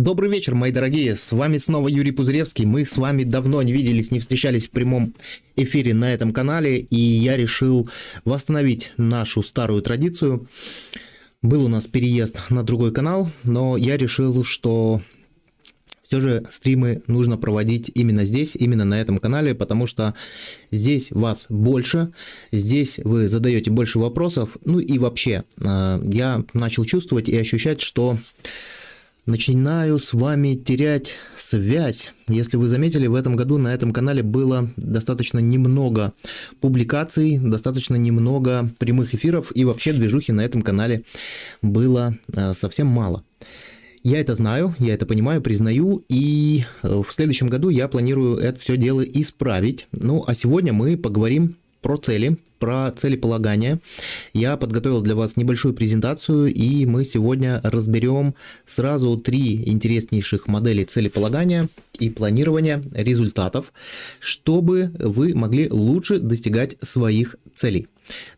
Добрый вечер, мои дорогие, с вами снова Юрий Пузыревский, мы с вами давно не виделись, не встречались в прямом эфире на этом канале, и я решил восстановить нашу старую традицию. Был у нас переезд на другой канал, но я решил, что все же стримы нужно проводить именно здесь, именно на этом канале, потому что здесь вас больше, здесь вы задаете больше вопросов, ну и вообще, э, я начал чувствовать и ощущать, что начинаю с вами терять связь. Если вы заметили, в этом году на этом канале было достаточно немного публикаций, достаточно немного прямых эфиров и вообще движухи на этом канале было э, совсем мало. Я это знаю, я это понимаю, признаю, и э, в следующем году я планирую это все дело исправить. Ну, а сегодня мы поговорим про цели, про целеполагание. Я подготовил для вас небольшую презентацию, и мы сегодня разберем сразу три интереснейших модели целеполагания и планирования результатов, чтобы вы могли лучше достигать своих целей.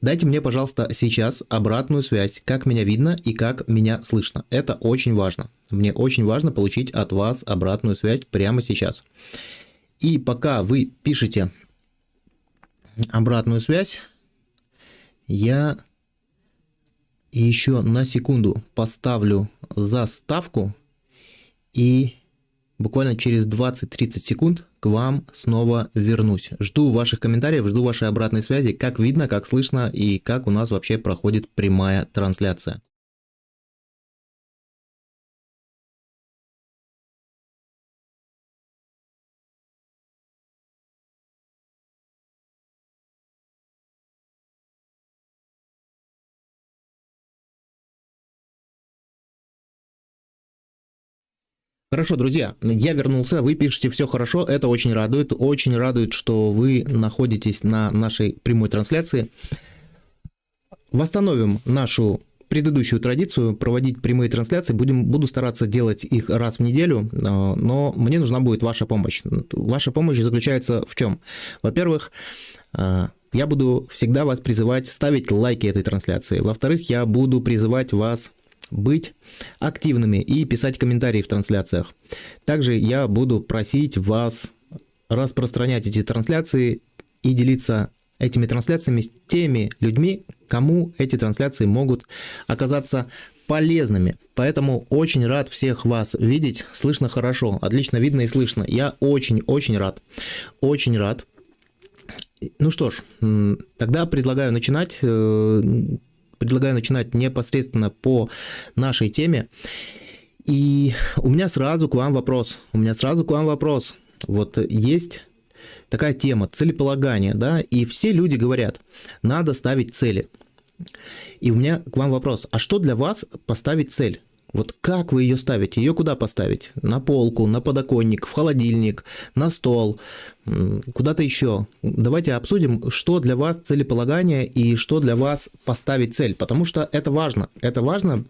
Дайте мне, пожалуйста, сейчас обратную связь, как меня видно и как меня слышно. Это очень важно. Мне очень важно получить от вас обратную связь прямо сейчас. И пока вы пишете обратную связь, я еще на секунду поставлю заставку и буквально через 20-30 секунд к вам снова вернусь. Жду ваших комментариев, жду вашей обратной связи, как видно, как слышно и как у нас вообще проходит прямая трансляция. Хорошо, друзья, я вернулся, вы пишете все хорошо, это очень радует, очень радует, что вы находитесь на нашей прямой трансляции. Восстановим нашу предыдущую традицию проводить прямые трансляции. Будем, буду стараться делать их раз в неделю, э, но мне нужна будет ваша помощь. Ваша помощь заключается в чем? Во-первых, э, я буду всегда вас призывать ставить лайки этой трансляции. Во-вторых, я буду призывать вас быть активными и писать комментарии в трансляциях. Также я буду просить вас распространять эти трансляции и делиться этими трансляциями с теми людьми, кому эти трансляции могут оказаться полезными. Поэтому очень рад всех вас видеть. Слышно хорошо, отлично видно и слышно. Я очень-очень рад. Очень рад. Ну что ж, тогда предлагаю начинать. Предлагаю начинать непосредственно по нашей теме. И у меня сразу к вам вопрос. У меня сразу к вам вопрос. Вот есть такая тема целеполагания, да, и все люди говорят, надо ставить цели. И у меня к вам вопрос, а что для вас поставить цель? Вот как вы ее ставите? Ее куда поставить? На полку, на подоконник, в холодильник, на стол, куда-то еще. Давайте обсудим, что для вас целеполагание и что для вас поставить цель. Потому что это важно. Это важно,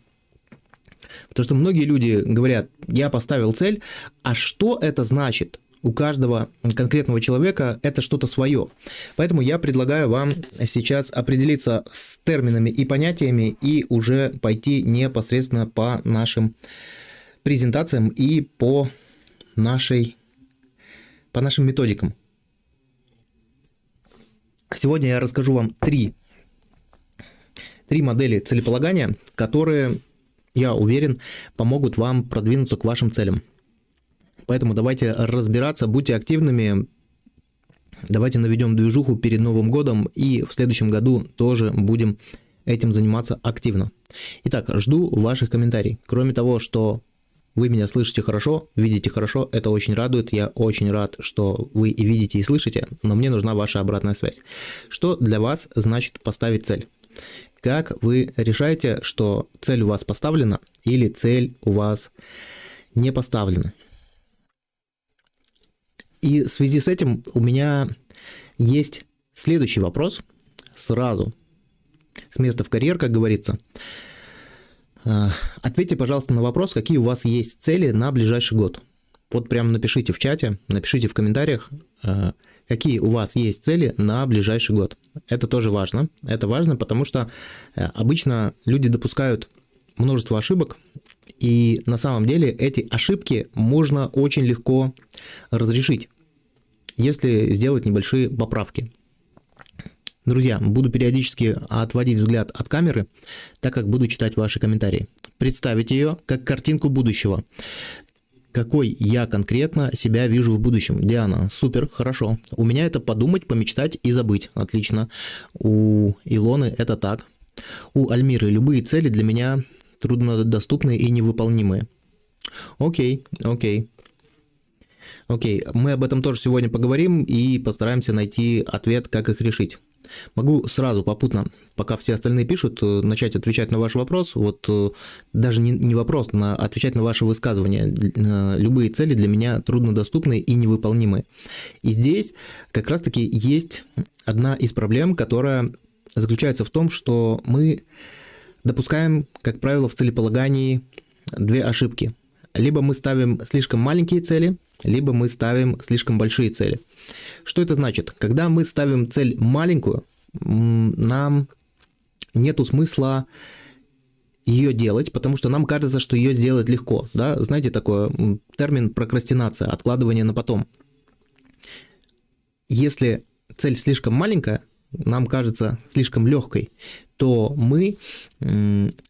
потому что многие люди говорят, я поставил цель, а что это значит? У каждого конкретного человека это что-то свое. Поэтому я предлагаю вам сейчас определиться с терминами и понятиями и уже пойти непосредственно по нашим презентациям и по нашей по нашим методикам. Сегодня я расскажу вам три, три модели целеполагания, которые, я уверен, помогут вам продвинуться к вашим целям. Поэтому давайте разбираться, будьте активными, давайте наведем движуху перед Новым годом и в следующем году тоже будем этим заниматься активно. Итак, жду ваших комментариев. Кроме того, что вы меня слышите хорошо, видите хорошо, это очень радует. Я очень рад, что вы и видите, и слышите, но мне нужна ваша обратная связь. Что для вас значит поставить цель? Как вы решаете, что цель у вас поставлена или цель у вас не поставлена? И в связи с этим у меня есть следующий вопрос сразу, с места в карьер, как говорится. А, ответьте, пожалуйста, на вопрос, какие у вас есть цели на ближайший год. Вот прямо напишите в чате, напишите в комментариях, а, какие у вас есть цели на ближайший год. Это тоже важно. Это важно, потому что э, обычно люди допускают множество ошибок И на самом деле эти ошибки можно очень легко разрешить, если сделать небольшие поправки. Друзья, буду периодически отводить взгляд от камеры, так как буду читать ваши комментарии. Представить ее как картинку будущего. Какой я конкретно себя вижу в будущем? Диана, супер, хорошо. У меня это подумать, помечтать и забыть. Отлично. У Илоны это так. У Альмиры любые цели для меня труднодоступные и невыполнимые. Окей, окей. Окей, мы об этом тоже сегодня поговорим и постараемся найти ответ, как их решить. Могу сразу попутно, пока все остальные пишут, э, начать отвечать на ваш вопрос. Вот э, даже не, не вопрос, а отвечать на ваши высказывания. Э, любые цели для меня труднодоступны и невыполнимы. И здесь как раз-таки есть одна из проблем, которая заключается в том, что мы допускаем, как правило, в целеполагании две ошибки. Либо мы ставим слишком маленькие цели, либо мы ставим слишком большие цели. Что это значит? Когда мы ставим цель маленькую, нам нету смысла ее делать, потому что нам кажется, что ее сделать легко. Да? Знаете, такой термин прокрастинация, откладывание на потом. Если цель слишком маленькая, нам кажется слишком легкой, то мы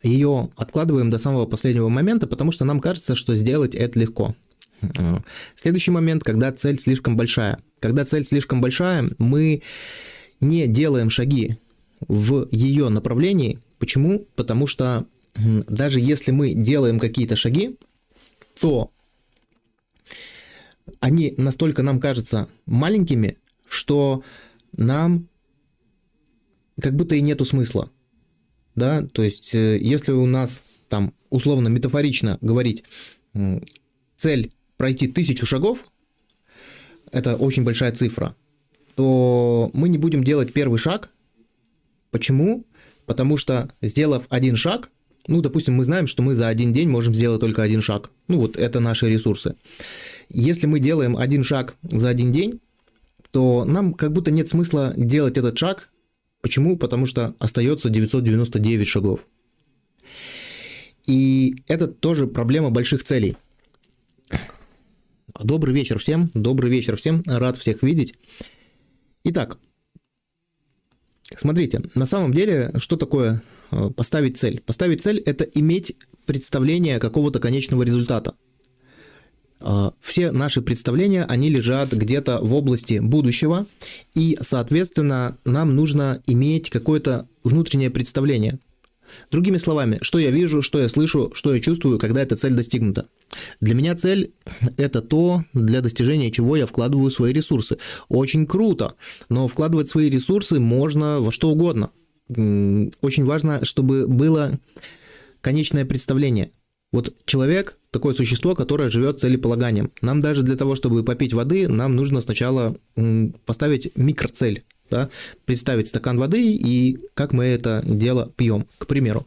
ее откладываем до самого последнего момента, потому что нам кажется, что сделать это легко. Следующий момент, когда цель слишком большая. Когда цель слишком большая, мы не делаем шаги в ее направлении. Почему? Потому что даже если мы делаем какие-то шаги, то они настолько нам кажутся маленькими, что нам как будто и нету смысла. Да, то есть, э, если у нас там условно метафорично говорить цель пройти тысячу шагов, это очень большая цифра, то мы не будем делать первый шаг. Почему? Потому что, сделав один шаг, ну, допустим, мы знаем, что мы за один день можем сделать только один шаг. Ну, вот это наши ресурсы. Если мы делаем один шаг за один день, то нам как будто нет смысла делать этот шаг. Почему? Потому что остается 999 шагов. И это тоже проблема больших целей. Добрый вечер всем, добрый вечер всем, рад всех видеть. Итак, смотрите, на самом деле, что такое э, поставить цель? Поставить цель – это иметь представление какого-то конечного результата. Э, все наши представления, они лежат где-то в области будущего, и, соответственно, нам нужно иметь какое-то внутреннее представление – Другими словами, что я вижу, что я слышу, что я чувствую, когда эта цель достигнута. Для меня цель – это то, для достижения чего я вкладываю свои ресурсы. Очень круто, но вкладывать свои ресурсы можно во что угодно. Очень важно, чтобы было конечное представление. Вот человек – такое существо, которое живет целеполаганием. Нам даже для того, чтобы попить воды, нам нужно сначала поставить микроцель да, представить стакан воды и как мы это дело пьем, к примеру.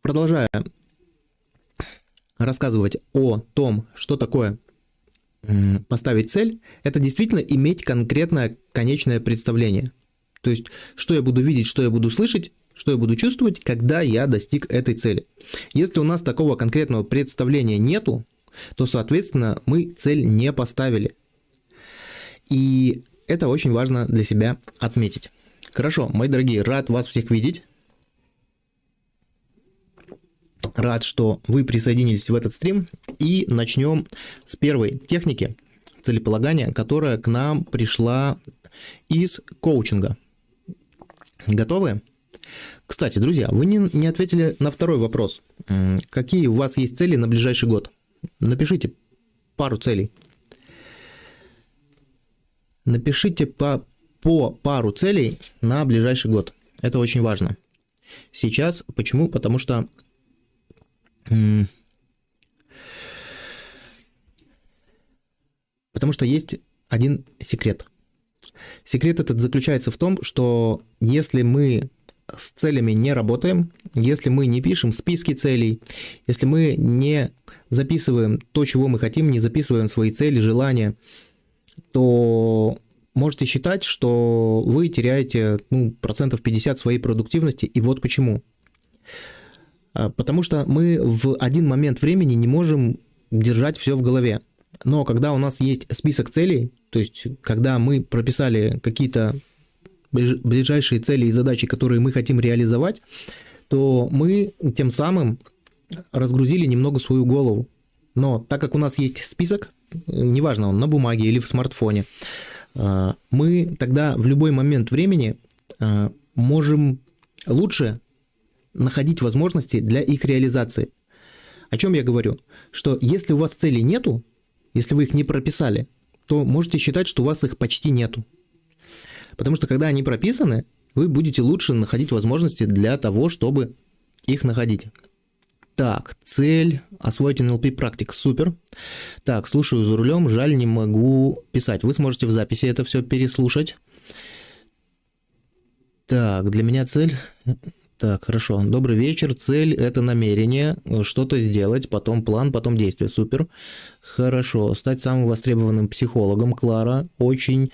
Продолжая рассказывать о том, что такое поставить цель, это действительно иметь конкретное конечное представление. То есть, что я буду видеть, что я буду слышать, что я буду чувствовать, когда я достиг этой цели. Если у нас такого конкретного представления нету, то, соответственно, мы цель не поставили. И это очень важно для себя отметить. Хорошо, мои дорогие, рад вас всех видеть. Рад, что вы присоединились в этот стрим. И начнем с первой техники целеполагания, которая к нам пришла из коучинга. Готовы? Кстати, друзья, вы не, не ответили на второй вопрос. Какие у вас есть цели на ближайший год? Напишите пару целей. Напишите по, по пару целей на ближайший год. Это очень важно. Сейчас почему? Потому что потому что есть один секрет. Секрет этот заключается в том, что если мы с целями не работаем, если мы не пишем списки целей, если мы не записываем то, чего мы хотим, не записываем свои цели, желания, то можете считать, что вы теряете ну, процентов 50 своей продуктивности. И вот почему. А, потому что мы в один момент времени не можем держать все в голове. Но когда у нас есть список целей, то есть когда мы прописали какие-то ближайшие цели и задачи, которые мы хотим реализовать, то мы тем самым разгрузили немного свою голову. Но так как у нас есть список, неважно, он на бумаге или в смартфоне, а, мы тогда в любой момент времени а, можем лучше находить возможности для их реализации. О чем я говорю? Что если у вас целей нету, если вы их не прописали, то можете считать, что у вас их почти нету. Потому что когда они прописаны, вы будете лучше находить возможности для того, чтобы их находить. Так, цель освоить NLP практик, супер. Так, слушаю за рулем, жаль, не могу писать. Вы сможете в записи это все переслушать. Так, для меня цель так, хорошо. Добрый вечер. Цель – это намерение, что-то сделать, потом план, потом действие. Супер. Хорошо. Стать самым востребованным психологом. Клара, очень э,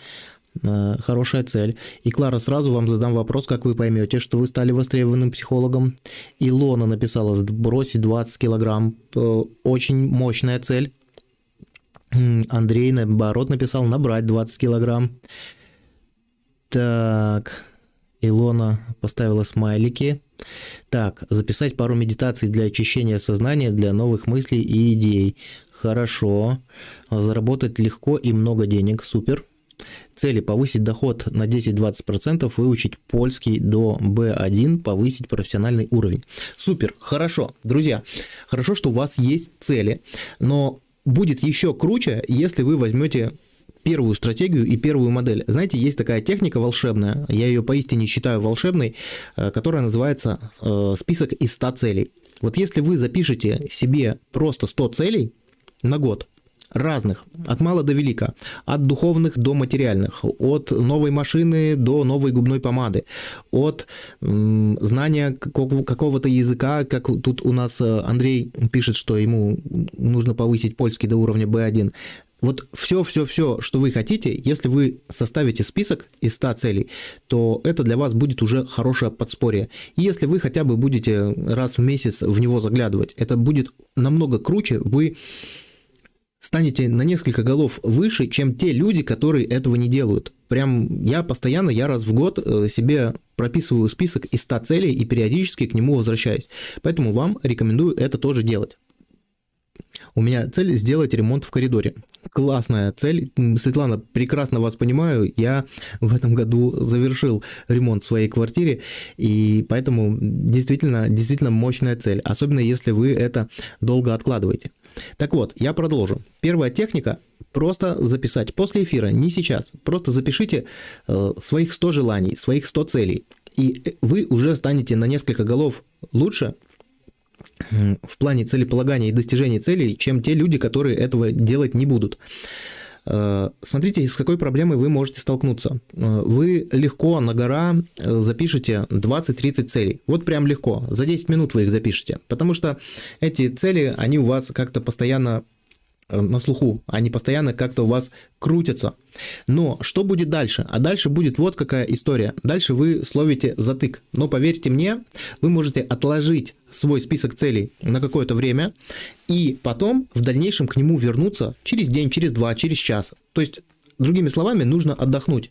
хорошая цель. И, Клара, сразу вам задам вопрос, как вы поймете, что вы стали востребованным психологом. Илона написала «сбросить 20 килограмм». Э, очень мощная цель. Андрей, наоборот, написал «набрать 20 килограмм». Так... Илона поставила смайлики. Так, записать пару медитаций для очищения сознания, для новых мыслей и идей. Хорошо. Заработать легко и много денег. Супер. Цели повысить доход на 10-20%, выучить польский до B1, повысить профессиональный уровень. Супер, хорошо. Друзья, хорошо, что у вас есть цели, но будет еще круче, если вы возьмете первую стратегию и первую модель. Знаете, есть такая техника волшебная, я ее поистине считаю волшебной, э, которая называется э, список из 100 целей. Вот если вы запишете себе просто 100 целей на год, разных, от мала до велика, от духовных до материальных, от новой машины до новой губной помады, от м, знания какого-то языка, как тут у нас э, Андрей пишет, что ему нужно повысить польский до уровня B1, вот все-все-все, что вы хотите, если вы составите список из 100 целей, то это для вас будет уже хорошее подспорье. И если вы хотя бы будете раз в месяц в него заглядывать, это будет намного круче, вы станете на несколько голов выше, чем те люди, которые этого не делают. Прям я постоянно, я раз в год э, себе прописываю список из 100 целей и периодически к нему возвращаюсь. Поэтому вам рекомендую это тоже делать. У меня цель сделать ремонт в коридоре. Классная цель. Светлана, прекрасно вас понимаю. Я в этом году завершил ремонт в своей квартире, и поэтому действительно, действительно мощная цель, особенно если вы это долго откладываете. Так вот, я продолжу. Первая техника просто записать после эфира, не сейчас. Просто запишите э, своих 100 желаний, своих 100 целей. И вы уже станете на несколько голов лучше, в плане целеполагания и достижения целей, чем те люди, которые этого делать не будут. Э, смотрите, с какой проблемой вы можете столкнуться. Э, вы легко на гора э, запишете 20-30 целей. Вот прям легко. За 10 минут вы их запишете. Потому что эти цели, они у вас как-то постоянно на слуху, они постоянно как-то у вас крутятся. Но что будет дальше? А дальше будет вот какая история. Дальше вы словите затык. Но поверьте мне, вы можете отложить свой список целей на какое-то время и потом в дальнейшем к нему вернуться через день, через два, через час. То есть Другими словами, нужно отдохнуть.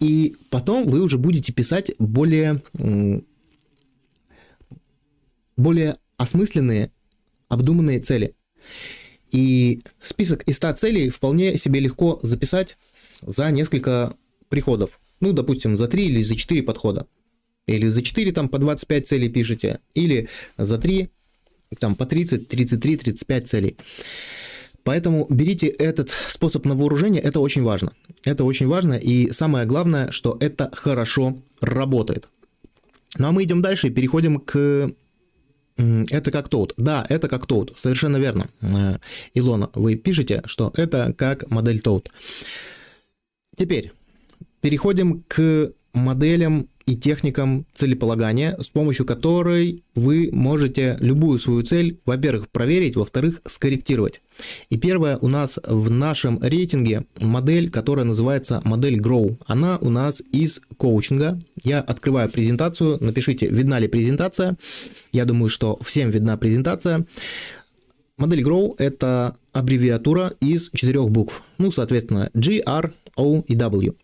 И потом вы уже будете писать более, более осмысленные, обдуманные цели. И список из 100 целей вполне себе легко записать за несколько приходов. Ну, допустим, за 3 или за 4 подхода. Или за 4 там по 25 целей пишете, или за 3 там по 30, 33, 35 целей. Поэтому берите этот способ на вооружение, это очень важно. Это очень важно, и самое главное, что это хорошо работает. Ну а мы идем дальше и переходим к это как Toad. Да, это как Toad, совершенно верно. Э, Илона, вы пишете, что это как модель Toad. Теперь переходим к моделям и техникам целеполагания, с помощью которой вы можете любую свою цель, во-первых, проверить, во-вторых, скорректировать. И первая у нас в нашем рейтинге модель, которая называется модель Grow. Она у нас из коучинга. Я открываю презентацию, напишите, видна ли презентация. Я думаю, что всем видна презентация. Модель Grow – это аббревиатура из четырех букв. Ну, соответственно, G, R, O и W.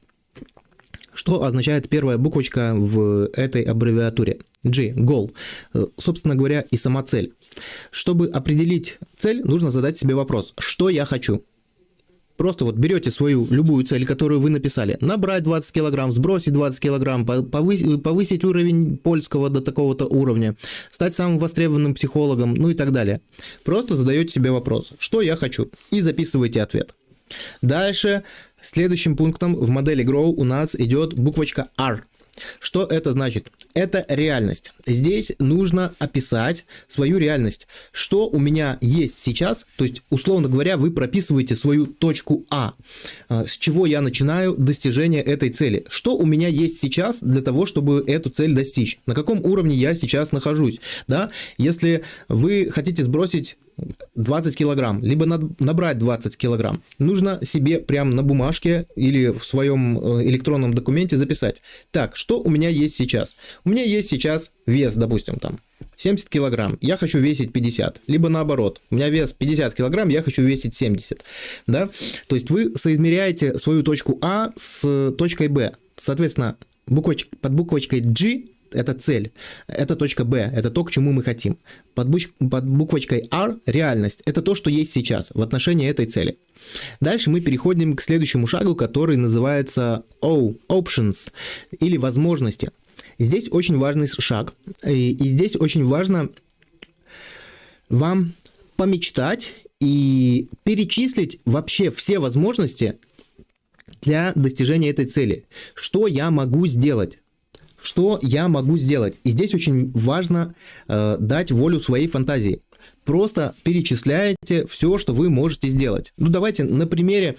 Что означает первая буквочка в этой аббревиатуре? G – goal. Собственно говоря, и сама цель. Чтобы определить цель, нужно задать себе вопрос, что я хочу. Просто вот берете свою любую цель, которую вы написали, набрать 20 килограмм, сбросить 20 килограмм, повысить, повысить уровень польского до такого-то уровня, стать самым востребованным психологом, ну и так далее. Просто задаете себе вопрос, что я хочу, и записываете ответ. Дальше следующим пунктом в модели Grow у нас идет буквочка R. Что это значит? Это реальность. Здесь нужно описать свою реальность. Что у меня есть сейчас, то есть, условно говоря, вы прописываете свою точку А, а с чего я начинаю достижение этой цели. Что у меня есть сейчас для того, чтобы эту цель достичь? На каком уровне я сейчас нахожусь? Да? Если вы хотите сбросить 20 килограмм, либо набрать 20 килограмм, нужно себе прямо на бумажке или в своем э, электронном документе записать. Так, что у меня есть сейчас? У меня есть сейчас вес, допустим, там 70 килограмм, я хочу весить 50, либо наоборот, у меня вес 50 килограмм, я хочу весить 70, да? То есть вы соизмеряете свою точку А с точкой Б. Соответственно, буквоч... под буквочкой G это цель, это точка Б, это то, к чему мы хотим. Под, буч, под буквочкой R реальность, это то, что есть сейчас в отношении этой цели. Дальше мы переходим к следующему шагу, который называется O, Options, или возможности. Здесь очень важный шаг, и, и здесь очень важно вам помечтать и перечислить вообще все возможности для достижения этой цели. Что я могу сделать? Что я могу сделать? И здесь очень важно э, дать волю своей фантазии. Просто перечисляете все, что вы можете сделать. Ну, давайте на примере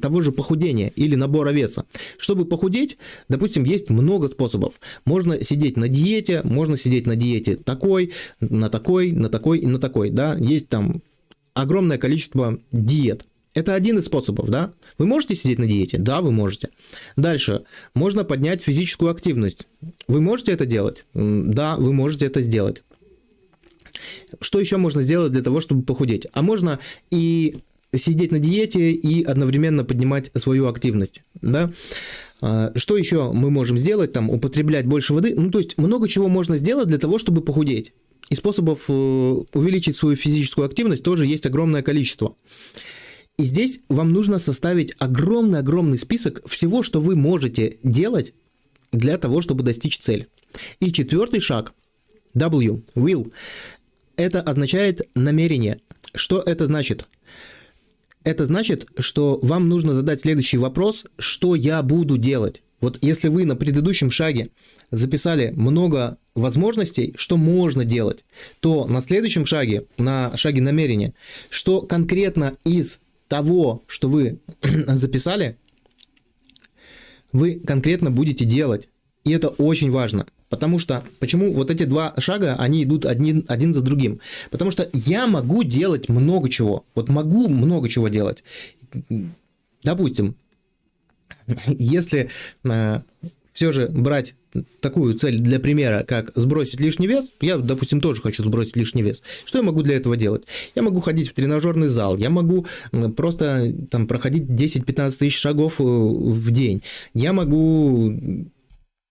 того же похудения или набора веса. Чтобы похудеть, допустим, есть много способов. Можно сидеть на диете, можно сидеть на диете такой, на такой, на такой и на такой. Да? Есть там огромное количество диет. Это один из способов, да? Вы можете сидеть на диете? Да, вы можете. Дальше. Можно поднять физическую активность. Вы можете это делать? Да, вы можете это сделать. Что еще можно сделать для того, чтобы похудеть? А можно и сидеть на диете и одновременно поднимать свою активность, да? А, что еще мы можем сделать? Там, употреблять больше воды. Ну, то есть, много чего можно сделать для того, чтобы похудеть. И способов э, увеличить свою физическую активность тоже есть огромное количество. И здесь вам нужно составить огромный-огромный список всего, что вы можете делать для того, чтобы достичь цель. И четвертый шаг, W, will, это означает намерение. Что это значит? Это значит, что вам нужно задать следующий вопрос, что я буду делать. Вот если вы на предыдущем шаге записали много возможностей, что можно делать, то на следующем шаге, на шаге намерения, что конкретно из того, что вы записали, вы конкретно будете делать. И это очень важно. Потому что, почему вот эти два шага, они идут один, один за другим? Потому что я могу делать много чего. Вот могу много чего делать. Допустим, если э, все же брать такую цель для примера, как сбросить лишний вес, я, допустим, тоже хочу сбросить лишний вес. Что я могу для этого делать? Я могу ходить в тренажерный зал, я могу просто там проходить 10-15 тысяч шагов э, в день, я могу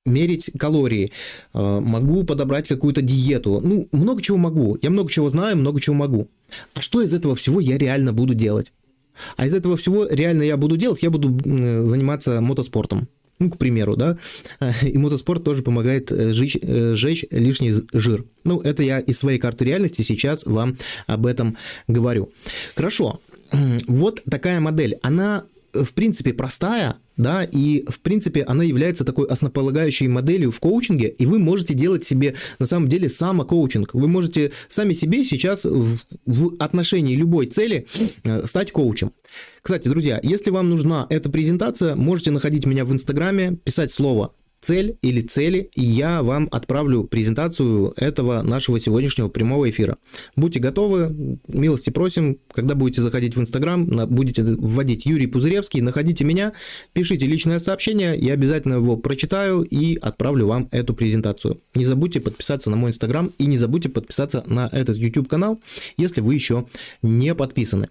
мерить калории, э, могу подобрать какую-то диету, ну, много чего могу, я много чего знаю, много чего могу. А что из этого всего я реально буду делать? А из этого всего реально я буду делать, я буду заниматься мотоспортом. Ну, к примеру, да, и мотоспорт тоже помогает э, жечь, э, сжечь лишний жир. Ну, это я из своей карты реальности сейчас вам об этом говорю. Хорошо, вот такая модель. Она в принципе, простая, да, и, в принципе, она является такой основополагающей моделью в коучинге, и вы можете делать себе, на самом деле, самокоучинг. Вы можете сами себе сейчас в, в отношении любой цели э, стать коучем. Кстати, друзья, если вам нужна эта презентация, можете находить меня в Инстаграме, писать слово цель или цели, и я вам отправлю презентацию этого нашего сегодняшнего прямого эфира. Будьте готовы, милости просим, когда будете заходить в Инстаграм, будете вводить Юрий Пузыревский, находите меня, пишите личное сообщение, я обязательно его прочитаю и отправлю вам эту презентацию. Не забудьте подписаться на мой Инстаграм и не забудьте подписаться на этот YouTube канал, если вы еще не подписаны.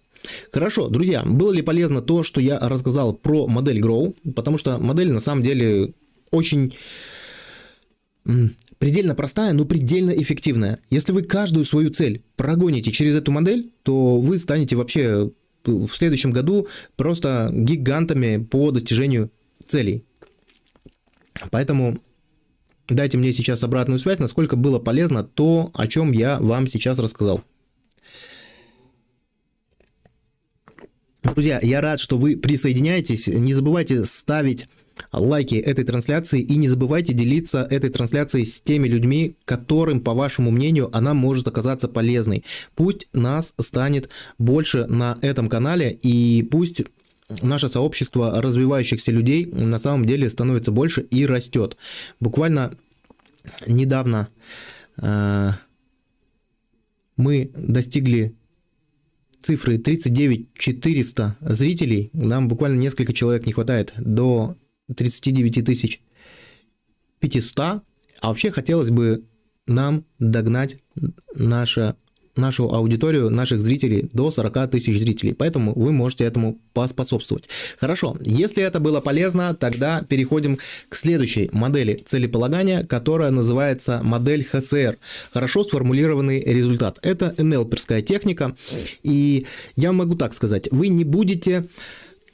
Хорошо, друзья, было ли полезно то, что я рассказал про модель Grow? Потому что модель на самом деле очень предельно простая, но предельно эффективная. Если вы каждую свою цель прогоните через эту модель, то вы станете вообще в следующем году просто гигантами по достижению целей. Поэтому дайте мне сейчас обратную связь, насколько было полезно то, о чем я вам сейчас рассказал. Друзья, я рад, что вы присоединяетесь. Не забывайте ставить лайки этой трансляции и не забывайте делиться этой трансляцией с теми людьми, которым, по вашему мнению, она может оказаться полезной. Пусть нас станет больше на этом канале и пусть наше сообщество развивающихся людей на самом деле становится больше и растет. Буквально недавно э, мы достигли цифры 39 400 зрителей, нам буквально несколько человек не хватает до 39 тысяч 500, а вообще хотелось бы нам догнать наше нашу аудиторию, наших зрителей до 40 тысяч зрителей, поэтому вы можете этому поспособствовать. Хорошо, если это было полезно, тогда переходим к следующей модели целеполагания, которая называется модель ХЦР, хорошо сформулированный результат. Это НЛПерская техника, и я могу так сказать, вы не будете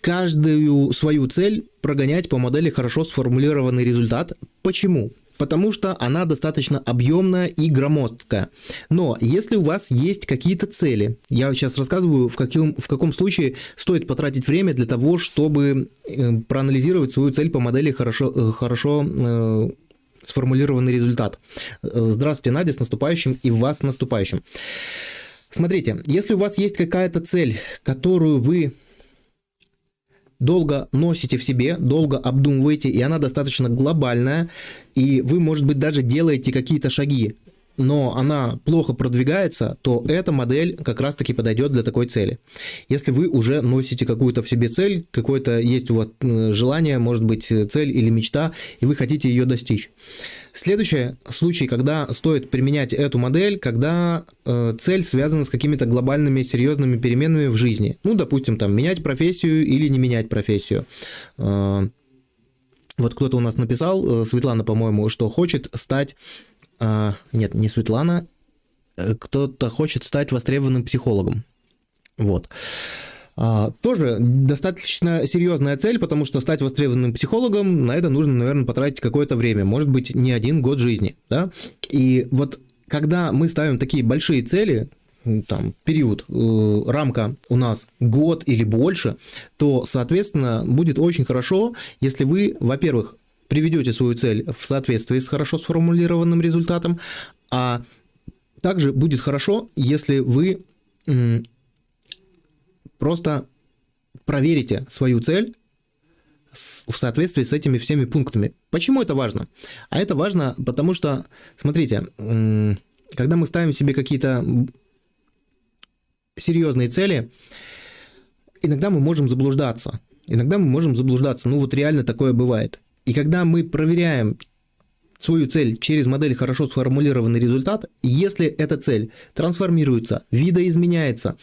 каждую свою цель прогонять по модели хорошо сформулированный результат. Почему? потому что она достаточно объемная и громоздкая. Но если у вас есть какие-то цели, я сейчас рассказываю, в каком, в каком случае стоит потратить время для того, чтобы э, проанализировать свою цель по модели хорошо, э, хорошо э, сформулированный результат. Здравствуйте, Надя, с наступающим и вас с наступающим. Смотрите, если у вас есть какая-то цель, которую вы долго носите в себе, долго обдумываете, и она достаточно глобальная, и вы, может быть, даже делаете какие-то шаги, но она плохо продвигается, то эта модель как раз-таки подойдет для такой цели. Если вы уже носите какую-то в себе цель, какое-то есть у вас желание, может быть, цель или мечта, и вы хотите ее достичь. Следующий случай, когда стоит применять эту модель, когда э, цель связана с какими-то глобальными серьезными переменами в жизни. Ну, допустим, там менять профессию или не менять профессию. Э, вот кто-то у нас написал, э, Светлана, по-моему, что хочет стать... Э, нет, не Светлана, э, кто-то хочет стать востребованным психологом. Вот. А, тоже достаточно серьезная цель, потому что стать востребованным психологом, на это нужно, наверное, потратить какое-то время, может быть, не один год жизни, да? И вот когда мы ставим такие большие цели, там, период, э, рамка у нас год или больше, то, соответственно, будет очень хорошо, если вы, во-первых, приведете свою цель в соответствии с хорошо сформулированным результатом, а также будет хорошо, если вы Просто проверите свою цель в соответствии с этими всеми пунктами. Почему это важно? А это важно, потому что, смотрите, когда мы ставим себе какие-то серьезные цели, иногда мы можем заблуждаться. Иногда мы можем заблуждаться. Ну вот реально такое бывает. И когда мы проверяем свою цель через модель хорошо сформулированный результат, если эта цель трансформируется, видоизменяется,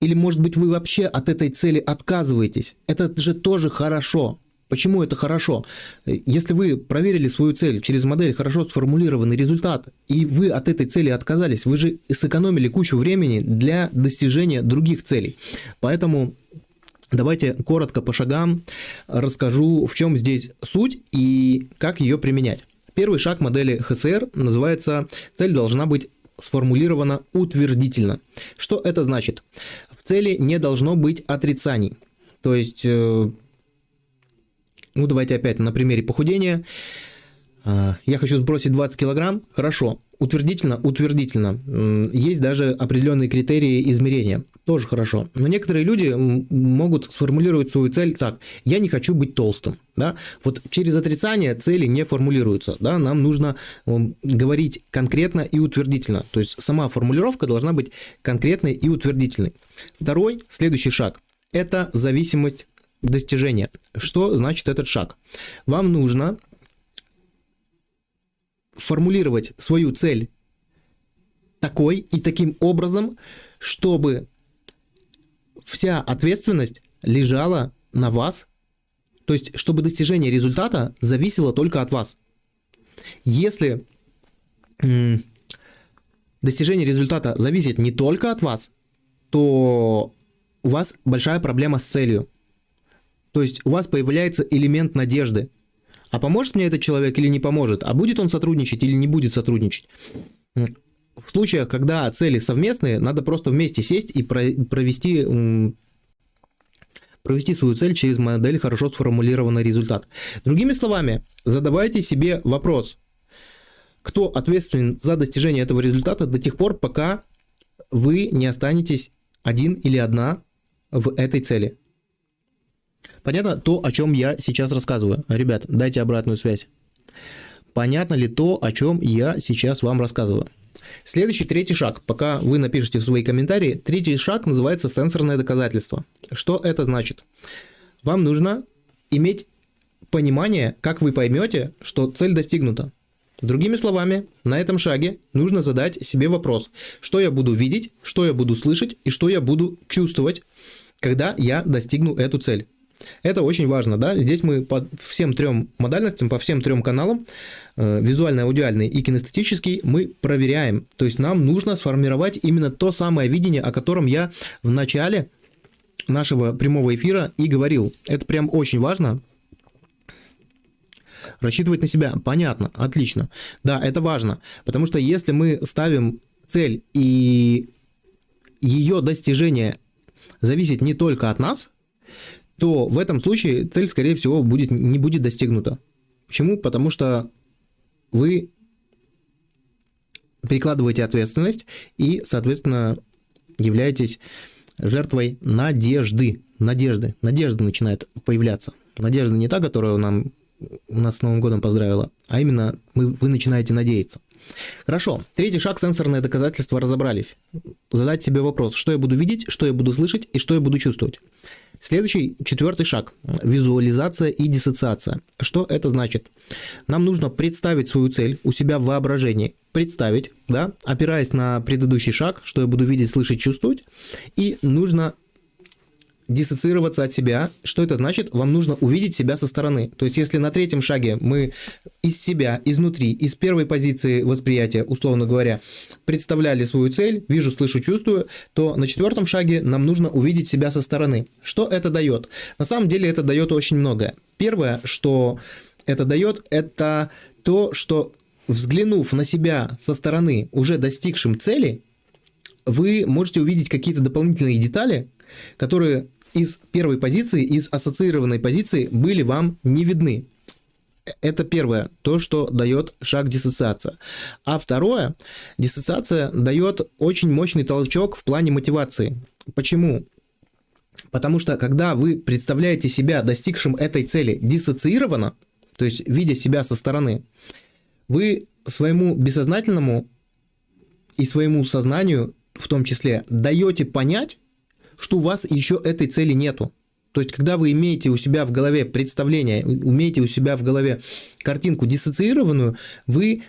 или, может быть, вы вообще от этой цели отказываетесь. Это же тоже хорошо. Почему это хорошо? Если вы проверили свою цель через модель хорошо сформулированный результат, и вы от этой цели отказались, вы же сэкономили кучу времени для достижения других целей. Поэтому давайте коротко по шагам расскажу, в чем здесь суть и как ее применять. Первый шаг модели ХСР называется «Цель должна быть сформулирована утвердительно». Что это значит? цели не должно быть отрицаний. То есть, э, ну давайте опять на примере похудения. Э, я хочу сбросить 20 килограмм, хорошо, утвердительно, утвердительно. Есть даже определенные критерии измерения. Тоже хорошо. Но некоторые люди могут сформулировать свою цель так. Я не хочу быть толстым. Да? Вот через отрицание цели не формулируются. Да? Нам нужно говорить конкретно и утвердительно. То есть сама формулировка должна быть конкретной и утвердительной. Второй, следующий шаг – это зависимость достижения. Что значит этот шаг? Вам нужно формулировать свою цель такой и таким образом, чтобы вся ответственность лежала на вас, то есть чтобы достижение результата зависело только от вас. Если достижение результата зависит не только от вас, то у вас большая проблема с целью. То есть у вас появляется элемент надежды. А поможет мне этот человек или не поможет? А будет он сотрудничать или не будет сотрудничать? В случаях, когда цели совместные, надо просто вместе сесть и провести, провести свою цель через модель хорошо сформулированный результат. Другими словами, задавайте себе вопрос, кто ответственен за достижение этого результата до тех пор, пока вы не останетесь один или одна в этой цели. Понятно то, о чем я сейчас рассказываю? Ребят, дайте обратную связь. Понятно ли то, о чем я сейчас вам рассказываю? Следующий, третий шаг, пока вы напишите свои комментарии, третий шаг называется сенсорное доказательство. Что это значит? Вам нужно иметь понимание, как вы поймете, что цель достигнута. Другими словами, на этом шаге нужно задать себе вопрос, что я буду видеть, что я буду слышать и что я буду чувствовать, когда я достигну эту цель. Это очень важно, да. Здесь мы по всем трем модальностям, по всем трем каналам, э, визуальный, аудиальный и кинестетический, мы проверяем. То есть нам нужно сформировать именно то самое видение, о котором я в начале нашего прямого эфира и говорил. Это прям очень важно. Рассчитывать на себя. Понятно, отлично. Да, это важно. Потому что если мы ставим цель и ее достижение зависит не только от нас, то в этом случае цель, скорее всего, будет, не будет достигнута. Почему? Потому что вы перекладываете ответственность и, соответственно, являетесь жертвой надежды. Надежды. Надежда начинает появляться. Надежда не та, которая нам, нас с Новым годом поздравила, а именно мы, вы начинаете надеяться. Хорошо. Третий шаг – сенсорное доказательство разобрались. Задать себе вопрос, что я буду видеть, что я буду слышать и что я буду чувствовать. Следующий, четвертый шаг – визуализация и диссоциация. Что это значит? Нам нужно представить свою цель у себя в воображении, представить, да, опираясь на предыдущий шаг, что я буду видеть, слышать, чувствовать, и нужно диссоциироваться от себя. Что это значит? Вам нужно увидеть себя со стороны. То есть, если на третьем шаге мы из себя, изнутри, из первой позиции восприятия, условно говоря, представляли свою цель, вижу, слышу, чувствую, то на четвертом шаге нам нужно увидеть себя со стороны. Что это дает? На самом деле это дает очень многое. Первое, что это дает, это то, что взглянув на себя со стороны, уже достигшим цели, вы можете увидеть какие-то дополнительные детали, которые из первой позиции, из ассоциированной позиции были вам не видны. Это первое, то, что дает шаг диссоциация. А второе, диссоциация дает очень мощный толчок в плане мотивации. Почему? Потому что когда вы представляете себя достигшим этой цели диссоциированно, то есть видя себя со стороны, вы своему бессознательному и своему сознанию в том числе даете понять, что у вас еще этой цели нету. То есть, когда вы имеете у себя в голове представление, умеете у себя в голове картинку диссоциированную, вы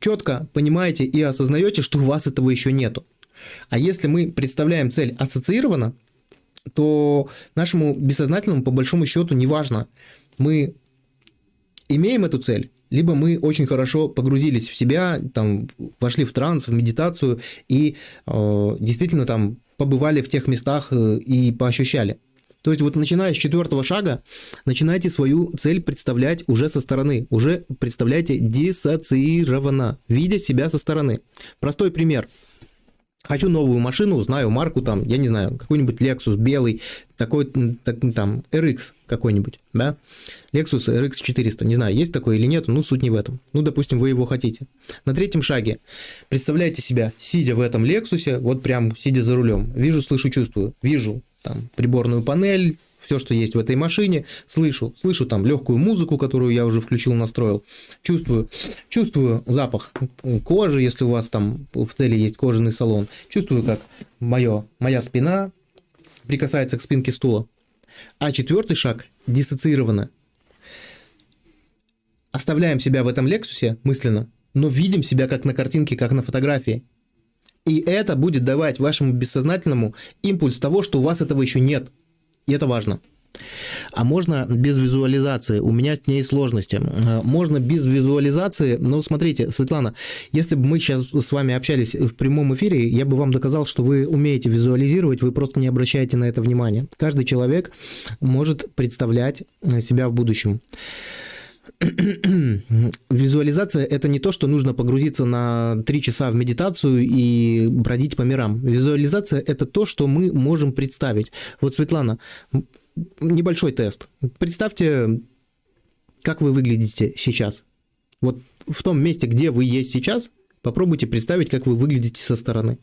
четко понимаете и осознаете, что у вас этого еще нету. А если мы представляем цель ассоциированно, то нашему бессознательному, по большому счету, не важно, мы имеем эту цель, либо мы очень хорошо погрузились в себя, там, вошли в транс, в медитацию и э, действительно там побывали в тех местах э, и поощущали. То есть вот начиная с четвертого шага, начинайте свою цель представлять уже со стороны, уже представляйте диссоциированно, видя себя со стороны. Простой пример. Хочу новую машину, знаю марку, там, я не знаю, какой-нибудь Lexus белый, такой, так, там, RX какой-нибудь, да? Lexus RX 400, не знаю, есть такой или нет, ну, суть не в этом. Ну, допустим, вы его хотите. На третьем шаге представляете себя, сидя в этом Lexus, вот прям сидя за рулем. Вижу, слышу, чувствую. Вижу там приборную панель, все, что есть в этой машине, слышу, слышу там легкую музыку, которую я уже включил, настроил, чувствую, чувствую запах кожи, если у вас там в цели есть кожаный салон, чувствую, как мое, моя спина прикасается к спинке стула. А четвертый шаг диссоциированно. Оставляем себя в этом Лексусе мысленно, но видим себя как на картинке, как на фотографии. И это будет давать вашему бессознательному импульс того, что у вас этого еще нет – и это важно. А можно без визуализации? У меня с ней сложности. Э, можно без визуализации, но смотрите, Светлана, если бы мы сейчас с вами общались в прямом эфире, я бы вам доказал, что вы умеете визуализировать, вы просто не обращаете на это внимания. Каждый человек может представлять э, себя в будущем. Визуализация – это не то, что нужно погрузиться на три часа в медитацию и бродить по мирам. Визуализация – это то, что мы можем представить. Вот, Светлана, небольшой тест. Представьте, как вы выглядите сейчас. Вот в том месте, где вы есть сейчас, попробуйте представить, как вы выглядите со стороны.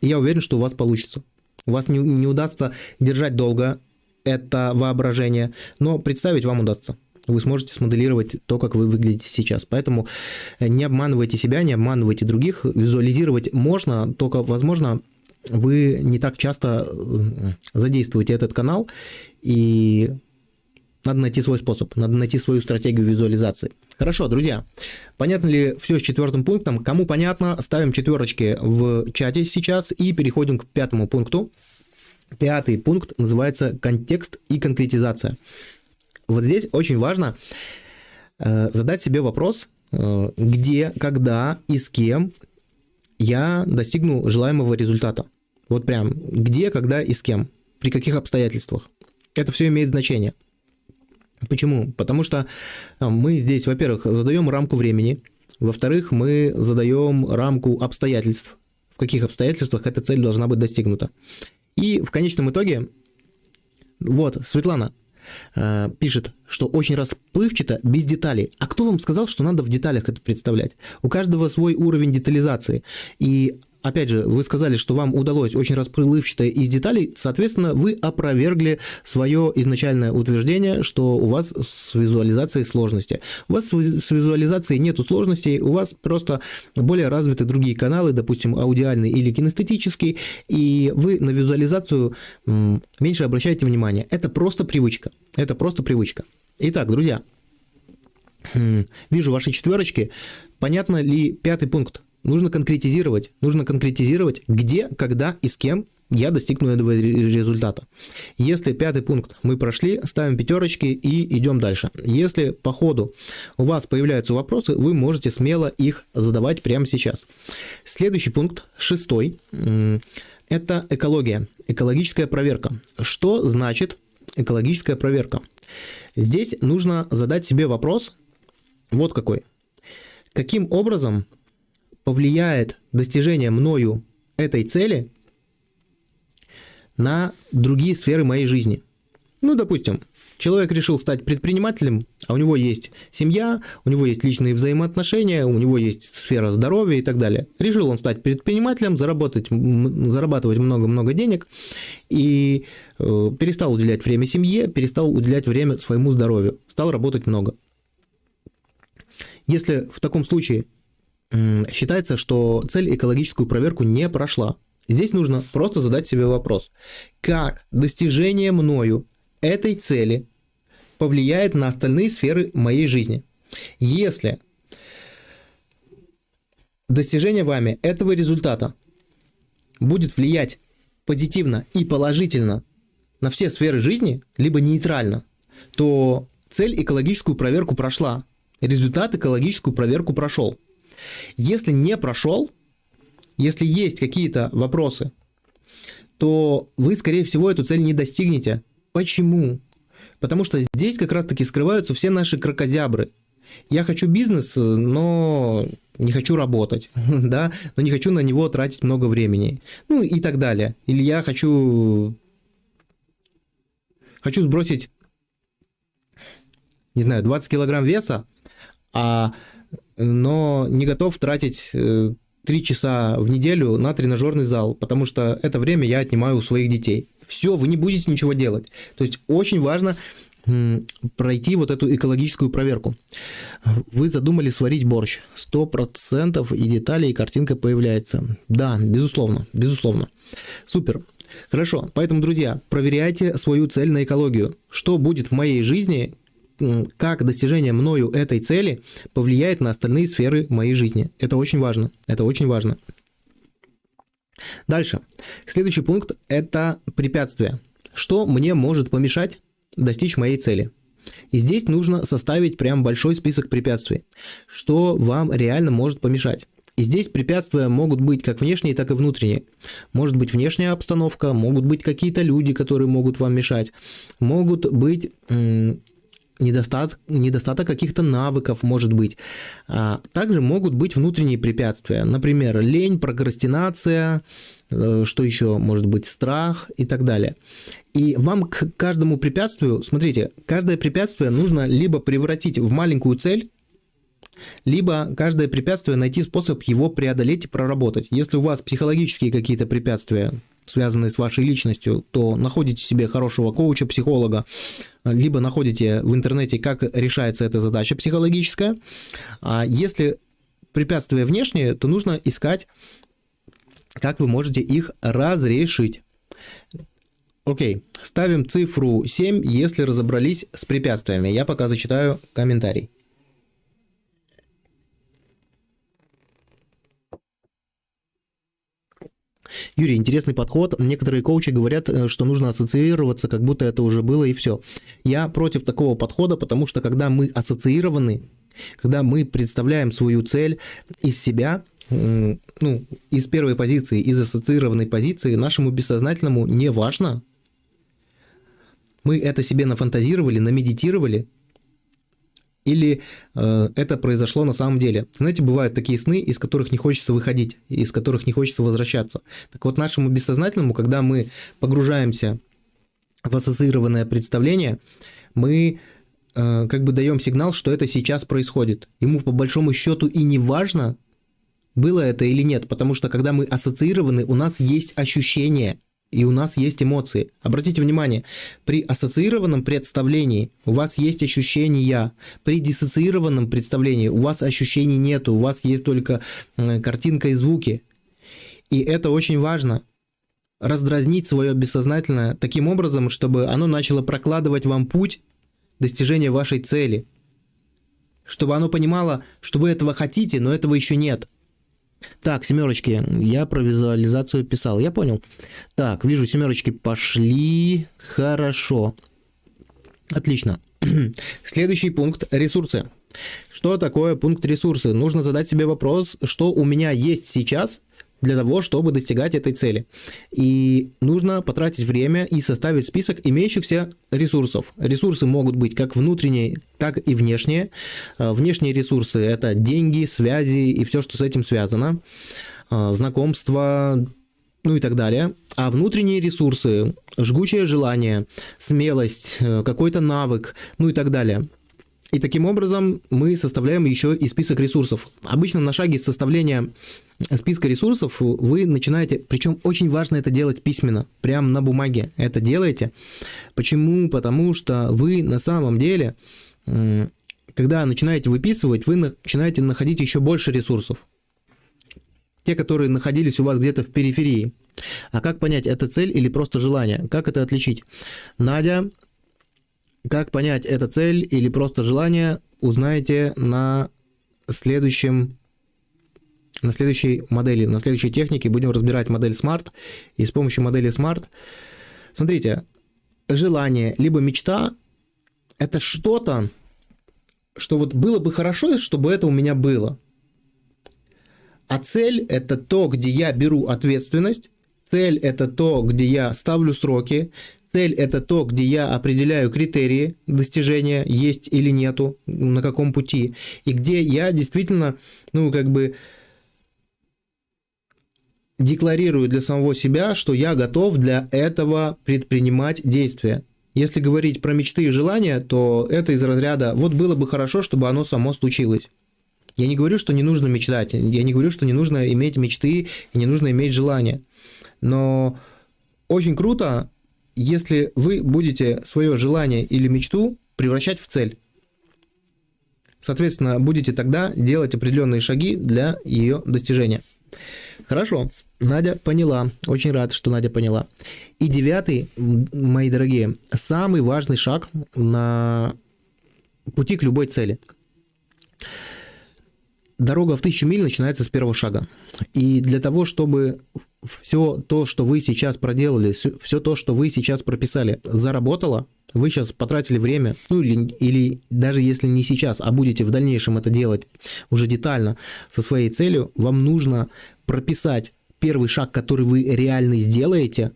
Я уверен, что у вас получится. У вас не, не удастся держать долго это воображение, но представить вам удастся вы сможете смоделировать то, как вы выглядите сейчас. Поэтому э, не обманывайте себя, не обманывайте других. Визуализировать можно, только, возможно, вы не так часто э, задействуете этот канал, и надо найти свой способ, надо найти свою стратегию визуализации. Хорошо, друзья, понятно ли все с четвертым пунктом? Кому понятно, ставим четверочки в чате сейчас и переходим к пятому пункту. Пятый пункт называется контекст и конкретизация. Вот здесь очень важно э, задать себе вопрос, э, где, когда и с кем я достигну желаемого результата. Вот прям где, когда и с кем, при каких обстоятельствах. Это все имеет значение. Почему? Потому что э, мы здесь, во-первых, задаем рамку времени, во-вторых, мы задаем рамку обстоятельств, в каких обстоятельствах эта цель должна быть достигнута. И в конечном итоге, вот, Светлана, э, пишет, что очень расплывчато, без деталей. А кто вам сказал, что надо в деталях это представлять? У каждого свой уровень детализации. И опять же, вы сказали, что вам удалось очень расплывчато из деталей, соответственно, вы опровергли свое изначальное утверждение, что у вас с визуализацией сложности. У вас с визуализацией нету сложностей, у вас просто более развиты другие каналы, допустим, аудиальный или кинестетический, и вы на визуализацию меньше обращаете внимание. Это просто привычка. Это просто привычка. Итак, друзья, вижу ваши четверочки. Понятно ли пятый пункт? Нужно конкретизировать, нужно конкретизировать, где, когда и с кем я достигну этого результата. Если пятый пункт мы прошли, ставим пятерочки и идем дальше. Если по ходу у вас появляются вопросы, вы можете смело их задавать прямо сейчас. Следующий пункт, шестой, это экология, экологическая проверка. Что значит экологическая проверка? Здесь нужно задать себе вопрос, вот какой. Каким образом повлияет достижение мною этой цели на другие сферы моей жизни. Ну, допустим, человек решил стать предпринимателем, а у него есть семья, у него есть личные взаимоотношения, у него есть сфера здоровья и так далее. Решил он стать предпринимателем, заработать, зарабатывать много-много денег и э, перестал уделять время семье, перестал уделять время своему здоровью, стал работать много. Если в таком случае считается, что цель экологическую проверку не прошла. Здесь нужно просто задать себе вопрос, как достижение мною этой цели повлияет на остальные сферы моей жизни. Если достижение вами этого результата будет влиять позитивно и положительно на все сферы жизни, либо нейтрально, то цель экологическую проверку прошла, результат экологическую проверку прошел. Если не прошел, если есть какие-то вопросы, то вы, скорее всего, эту цель не достигнете. Почему? Потому что здесь как раз-таки скрываются все наши крокозябры. Я хочу бизнес, но не хочу работать, да, но не хочу на него тратить много времени, ну и так далее. Или я хочу, хочу сбросить, не знаю, 20 килограмм веса, а, но не готов тратить 3 э, часа в неделю на тренажерный зал, потому что это время я отнимаю у своих детей. Все, вы не будете ничего делать. То есть очень важно пройти вот эту экологическую проверку. Вы задумали сварить борщ. 100% и детали, и картинка появляется. Да, безусловно, безусловно. Супер. Хорошо, поэтому, друзья, проверяйте свою цель на экологию. Что будет в моей жизни, как достижение мною этой цели повлияет на остальные сферы моей жизни. Это очень важно. Это очень важно. Дальше. Следующий пункт – это препятствия. Что мне может помешать достичь моей цели. И здесь нужно составить прям большой список препятствий, что вам реально может помешать. И здесь препятствия могут быть как внешние, так и внутренние. Может быть внешняя обстановка, могут быть какие-то люди, которые могут вам мешать, могут быть недостаток, недостаток каких-то навыков может быть. А также могут быть внутренние препятствия, например, лень, прокрастинация, э, что еще может быть, страх и так далее. И вам к каждому препятствию, смотрите, каждое препятствие нужно либо превратить в маленькую цель, либо каждое препятствие найти способ его преодолеть и проработать. Если у вас психологические какие-то препятствия, связанные с вашей личностью, то находите себе хорошего коуча, психолога, либо находите в интернете, как решается эта задача психологическая. А если препятствия внешние, то нужно искать, как вы можете их разрешить. Окей, ставим цифру 7, если разобрались с препятствиями. Я пока зачитаю комментарий. Юрий, интересный подход. Некоторые коучи говорят, э, что нужно ассоциироваться, как будто это уже было и все. Я против такого подхода, потому что когда мы ассоциированы, когда мы представляем свою цель из себя, ну, из первой позиции, из ассоциированной позиции, нашему бессознательному не важно. Мы это себе нафантазировали, намедитировали, или э, это произошло на самом деле. Знаете, бывают такие сны, из которых не хочется выходить, из которых не хочется возвращаться. Так вот, нашему бессознательному, когда мы погружаемся в ассоциированное представление, мы э, как бы даем сигнал, что это сейчас происходит. Ему по большому счету и не важно, было это или нет, потому что когда мы ассоциированы, у нас есть ощущение – и у нас есть эмоции. Обратите внимание, при ассоциированном представлении у вас есть ощущения, при диссоциированном представлении у вас ощущений нет, у вас есть только картинка и звуки. И это очень важно. Раздразнить свое бессознательное таким образом, чтобы оно начало прокладывать вам путь достижения вашей цели. Чтобы оно понимало, что вы этого хотите, но этого еще нет – так, семерочки, я про визуализацию писал, я понял. Так, вижу, семерочки пошли, хорошо. Отлично. Следующий пункт – ресурсы. Что такое пункт ресурсы? Нужно задать себе вопрос, что у меня есть сейчас – для того, чтобы достигать этой цели. И нужно потратить время и составить список имеющихся ресурсов. Ресурсы могут быть как внутренние, так и внешние. А, внешние ресурсы – это деньги, связи и все, что с этим связано. А, знакомства, ну и так далее. А внутренние ресурсы – жгучее желание, смелость, э, какой-то навык, ну и так далее – и таким образом мы составляем еще и список ресурсов. Обычно на шаге составления списка ресурсов вы начинаете, причем очень важно это делать письменно, прямо на бумаге это делаете. Почему? Потому что вы на самом деле, когда начинаете выписывать, вы начинаете находить еще больше ресурсов. Те, которые находились у вас где-то в периферии. А как понять, это цель или просто желание? Как это отличить? Надя как понять, это цель или просто желание, узнаете на следующем на следующей модели, на следующей технике будем разбирать модель Smart. И с помощью модели Smart, смотрите, желание либо мечта – это что-то, что вот было бы хорошо, чтобы это у меня было. А цель – это то, где я беру ответственность, цель – это то, где я ставлю сроки, Цель – это то, где я определяю критерии достижения, есть или нету, на каком пути, и где я действительно, ну, как бы декларирую для самого себя, что я готов для этого предпринимать действия. Если говорить про мечты и желания, то это из разряда «вот было бы хорошо, чтобы оно само случилось». Я не говорю, что не нужно мечтать, я не говорю, что не нужно иметь мечты и не нужно иметь желания. Но очень круто, если вы будете свое желание или мечту превращать в цель. Соответственно, будете тогда делать определенные шаги для ее достижения. Хорошо, Надя поняла. Очень рад, что Надя поняла. И девятый, мои дорогие, самый важный шаг на пути к любой цели. Дорога в тысячу миль начинается с первого шага. И для того, чтобы все то, что вы сейчас проделали, все то, что вы сейчас прописали, заработало, вы сейчас потратили время, ну или, или даже если не сейчас, а будете в дальнейшем это делать уже детально со своей целью, вам нужно прописать первый шаг, который вы реально сделаете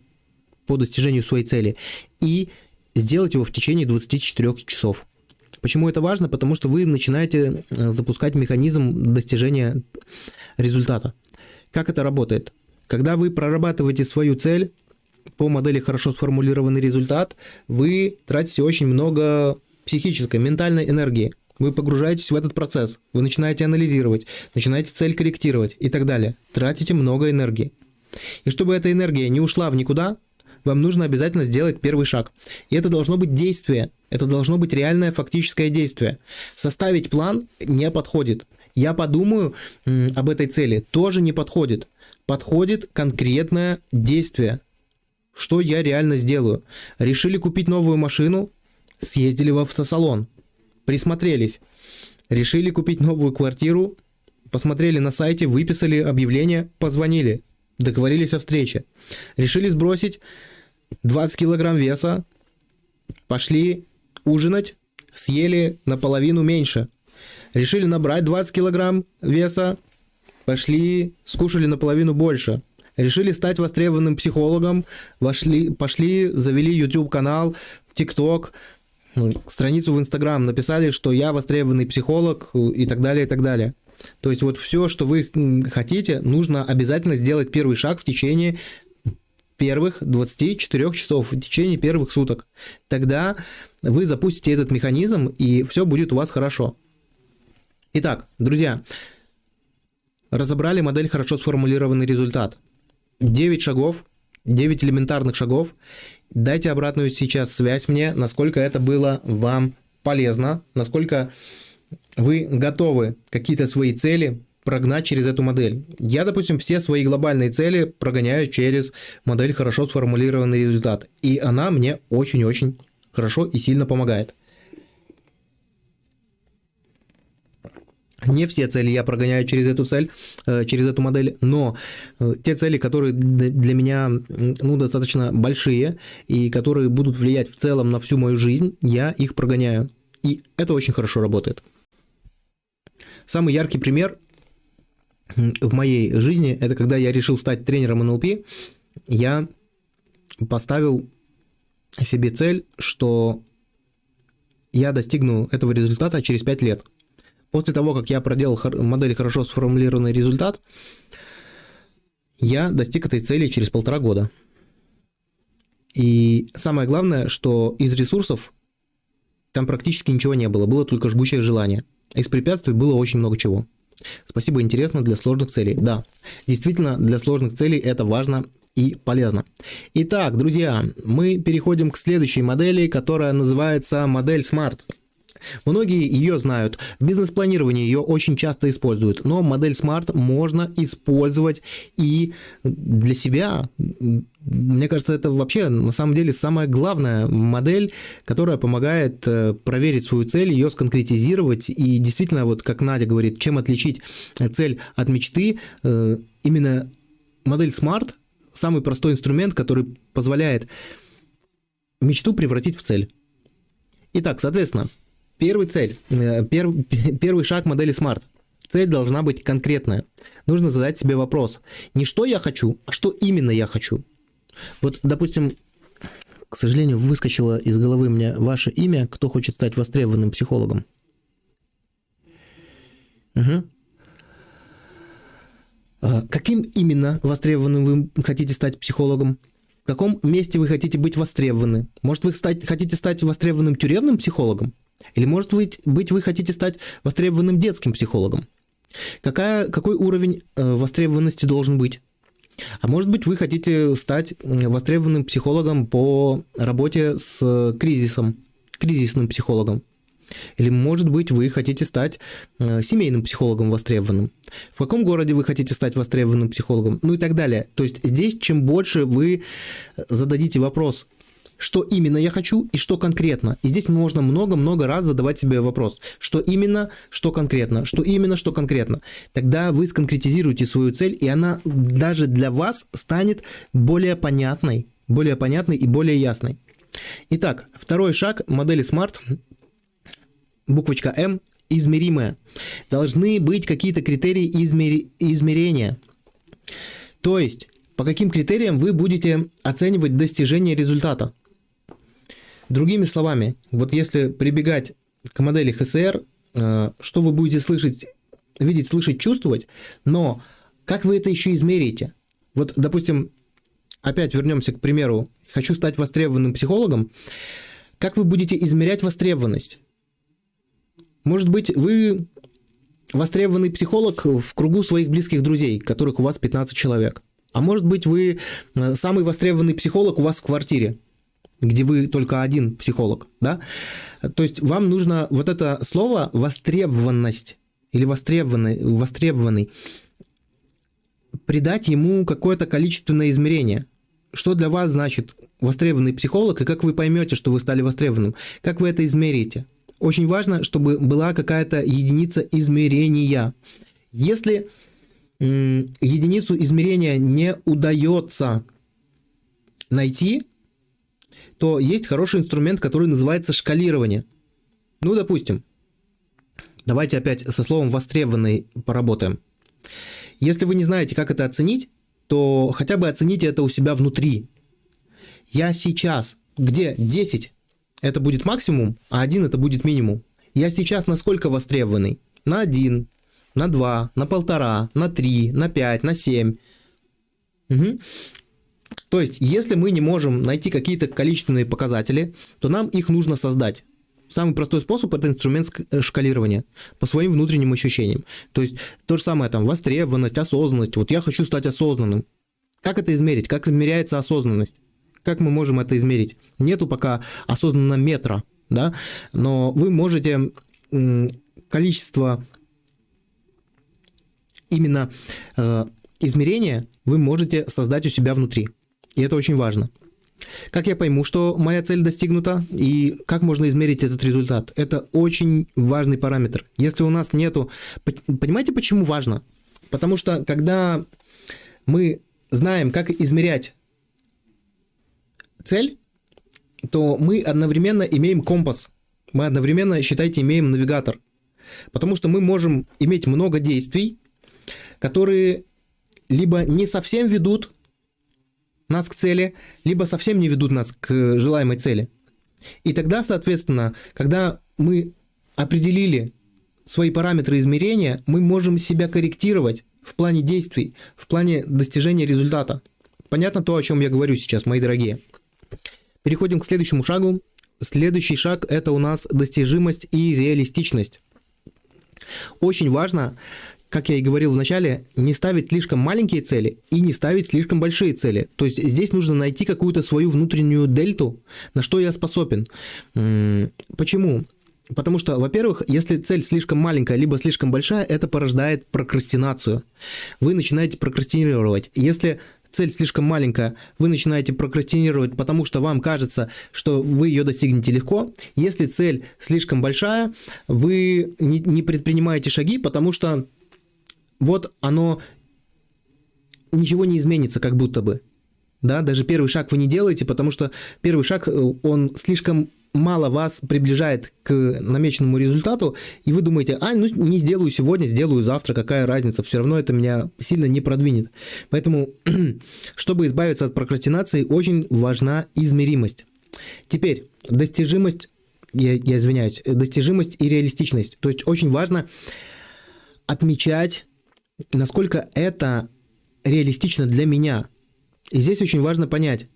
по достижению своей цели, и сделать его в течение 24 часов. Почему это важно? Потому что вы начинаете э, запускать механизм достижения результата. Как это работает? Когда вы прорабатываете свою цель по модели хорошо сформулированный результат, вы тратите очень много психической, ментальной энергии. Вы погружаетесь в этот процесс, вы начинаете анализировать, начинаете цель корректировать и так далее. Тратите много энергии. И чтобы эта энергия не ушла в никуда, вам нужно обязательно сделать первый шаг. И это должно быть действие, это должно быть реальное фактическое действие. Составить план не подходит. Я подумаю об этой цели тоже не подходит подходит конкретное действие. Что я реально сделаю? Решили купить новую машину? Съездили в автосалон. Присмотрелись. Решили купить новую квартиру? Посмотрели на сайте, выписали объявление, позвонили. Договорились о встрече. Решили сбросить 20 килограмм веса? Пошли ужинать? Съели наполовину меньше. Решили набрать 20 килограмм веса? Пошли, скушали наполовину больше. Решили стать востребованным психологом, вошли, пошли, завели YouTube-канал, TikTok, ну, страницу в Instagram, написали, что я востребованный психолог и так далее, и так далее. То есть вот все, что вы хотите, нужно обязательно сделать первый шаг в течение первых 24 часов, в течение первых суток. Тогда вы запустите этот механизм, и все будет у вас хорошо. Итак, друзья, Разобрали модель хорошо сформулированный результат. 9 шагов, 9 элементарных шагов. Дайте обратную сейчас связь мне, насколько это было вам полезно, насколько вы готовы какие-то свои цели прогнать через эту модель. Я, допустим, все свои глобальные цели прогоняю через модель хорошо сформулированный результат. И она мне очень-очень хорошо и сильно помогает. Не все цели я прогоняю через эту цель, э, через эту модель, но э, те цели, которые для меня ну, достаточно большие и которые будут влиять в целом на всю мою жизнь, я их прогоняю. И это очень хорошо работает. Самый яркий пример в моей жизни – это когда я решил стать тренером НЛП, я поставил себе цель, что я достигну этого результата через 5 лет – После того, как я проделал модель хорошо сформулированный результат, я достиг этой цели через полтора года. И самое главное, что из ресурсов там практически ничего не было, было только жгучее желание. Из препятствий было очень много чего. Спасибо, интересно для сложных целей. Да, действительно, для сложных целей это важно и полезно. Итак, друзья, мы переходим к следующей модели, которая называется модель SMART. Многие ее знают. В бизнес-планировании ее очень часто используют, но модель Smart можно использовать и для себя. Мне кажется, это вообще на самом деле самая главная модель, которая помогает э, проверить свою цель, ее сконкретизировать и действительно, вот как Надя говорит, чем отличить цель от мечты, э, именно модель Smart самый простой инструмент, который позволяет мечту превратить в цель. Итак, соответственно, Первый цель, э, пер, первый шаг модели Smart. Цель должна быть конкретная. Нужно задать себе вопрос. Не что я хочу, а что именно я хочу. Вот, допустим, к сожалению, выскочило из головы мне ваше имя, кто хочет стать востребованным психологом. Угу. Каким именно востребованным вы хотите стать психологом? В каком месте вы хотите быть востребованы? Может, вы стать, хотите стать востребованным тюремным психологом? Или, может быть, быть, вы хотите стать востребованным детским психологом? Какая, какой уровень э, востребованности должен быть? А может быть, вы хотите стать востребованным психологом по работе с кризисом, кризисным психологом. Или, может быть, вы хотите стать э, семейным психологом востребованным. В каком городе вы хотите стать востребованным психологом? Ну и так далее. То есть здесь, чем больше вы зададите вопрос, что именно я хочу и что конкретно. И здесь можно много-много раз задавать себе вопрос, что именно, что конкретно, что именно, что конкретно. Тогда вы сконкретизируете свою цель, и она даже для вас станет более понятной, более понятной и более ясной. Итак, второй шаг модели Smart, буквочка М, измеримая. Должны быть какие-то критерии измер... измерения. То есть, по каким критериям вы будете оценивать достижение результата. Другими словами, вот если прибегать к модели ХСР, э, что вы будете слышать, видеть, слышать, чувствовать, но как вы это еще измерите? Вот, допустим, опять вернемся к примеру, хочу стать востребованным психологом, как вы будете измерять востребованность? Может быть, вы востребованный психолог в кругу своих близких друзей, которых у вас 15 человек. А может быть, вы э, самый востребованный психолог у вас в квартире, где вы только один психолог, да? То есть вам нужно вот это слово востребованность или востребованный, востребованный придать ему какое-то количественное измерение. Что для вас значит востребованный психолог и как вы поймете, что вы стали востребованным? Как вы это измерите? Очень важно, чтобы была какая-то единица измерения. Если единицу измерения не удается найти, то есть хороший инструмент, который называется шкалирование. Ну, допустим, давайте опять со словом «востребованный» поработаем. Если вы не знаете, как это оценить, то хотя бы оцените это у себя внутри. Я сейчас, где 10 это будет максимум, а 1 это будет минимум. Я сейчас насколько востребованный? На 1, на 2, на 1,5, на 3, на 5, на 7. Угу. То есть, если мы не можем найти какие-то количественные показатели, то нам их нужно создать. Самый простой способ – это инструмент э, шкалирования по своим внутренним ощущениям. То есть, то же самое там востребованность, осознанность. Вот я хочу стать осознанным. Как это измерить? Как измеряется осознанность? Как мы можем это измерить? Нету пока осознанного метра, да? Но вы можете количество именно э, измерения вы можете создать у себя внутри. И это очень важно. Как я пойму, что моя цель достигнута, и как можно измерить этот результат? Это очень важный параметр. Если у нас нету... Понимаете, почему важно? Потому что когда мы знаем, как измерять цель, то мы одновременно имеем компас. Мы одновременно, считайте, имеем навигатор. Потому что мы можем иметь много действий, которые либо не совсем ведут нас к цели, либо совсем не ведут нас к желаемой цели. И тогда, соответственно, когда мы определили свои параметры измерения, мы можем себя корректировать в плане действий, в плане достижения результата. Понятно то, о чем я говорю сейчас, мои дорогие. Переходим к следующему шагу. Следующий шаг – это у нас достижимость и реалистичность. Очень важно как я и говорил в начале, не ставить слишком маленькие цели и не ставить слишком большие цели. То есть здесь нужно найти какую-то свою внутреннюю дельту, на что я способен. Почему? Потому что, во-первых, если цель слишком маленькая, либо слишком большая, это порождает прокрастинацию. Вы начинаете прокрастинировать. Если цель слишком маленькая, вы начинаете прокрастинировать, потому что вам кажется, что вы ее достигнете легко. Если цель слишком большая, вы не, не предпринимаете шаги, потому что вот оно ничего не изменится как будто бы. Да, даже первый шаг вы не делаете, потому что первый шаг, э, он слишком мало вас приближает к намеченному результату, и вы думаете, а, ну не сделаю сегодня, сделаю завтра, какая разница, все равно это меня сильно не продвинет. Поэтому, чтобы избавиться от прокрастинации, очень важна измеримость. Теперь, достижимость, я, я извиняюсь, достижимость и реалистичность. То есть очень важно отмечать, насколько это реалистично для меня. И здесь очень важно понять,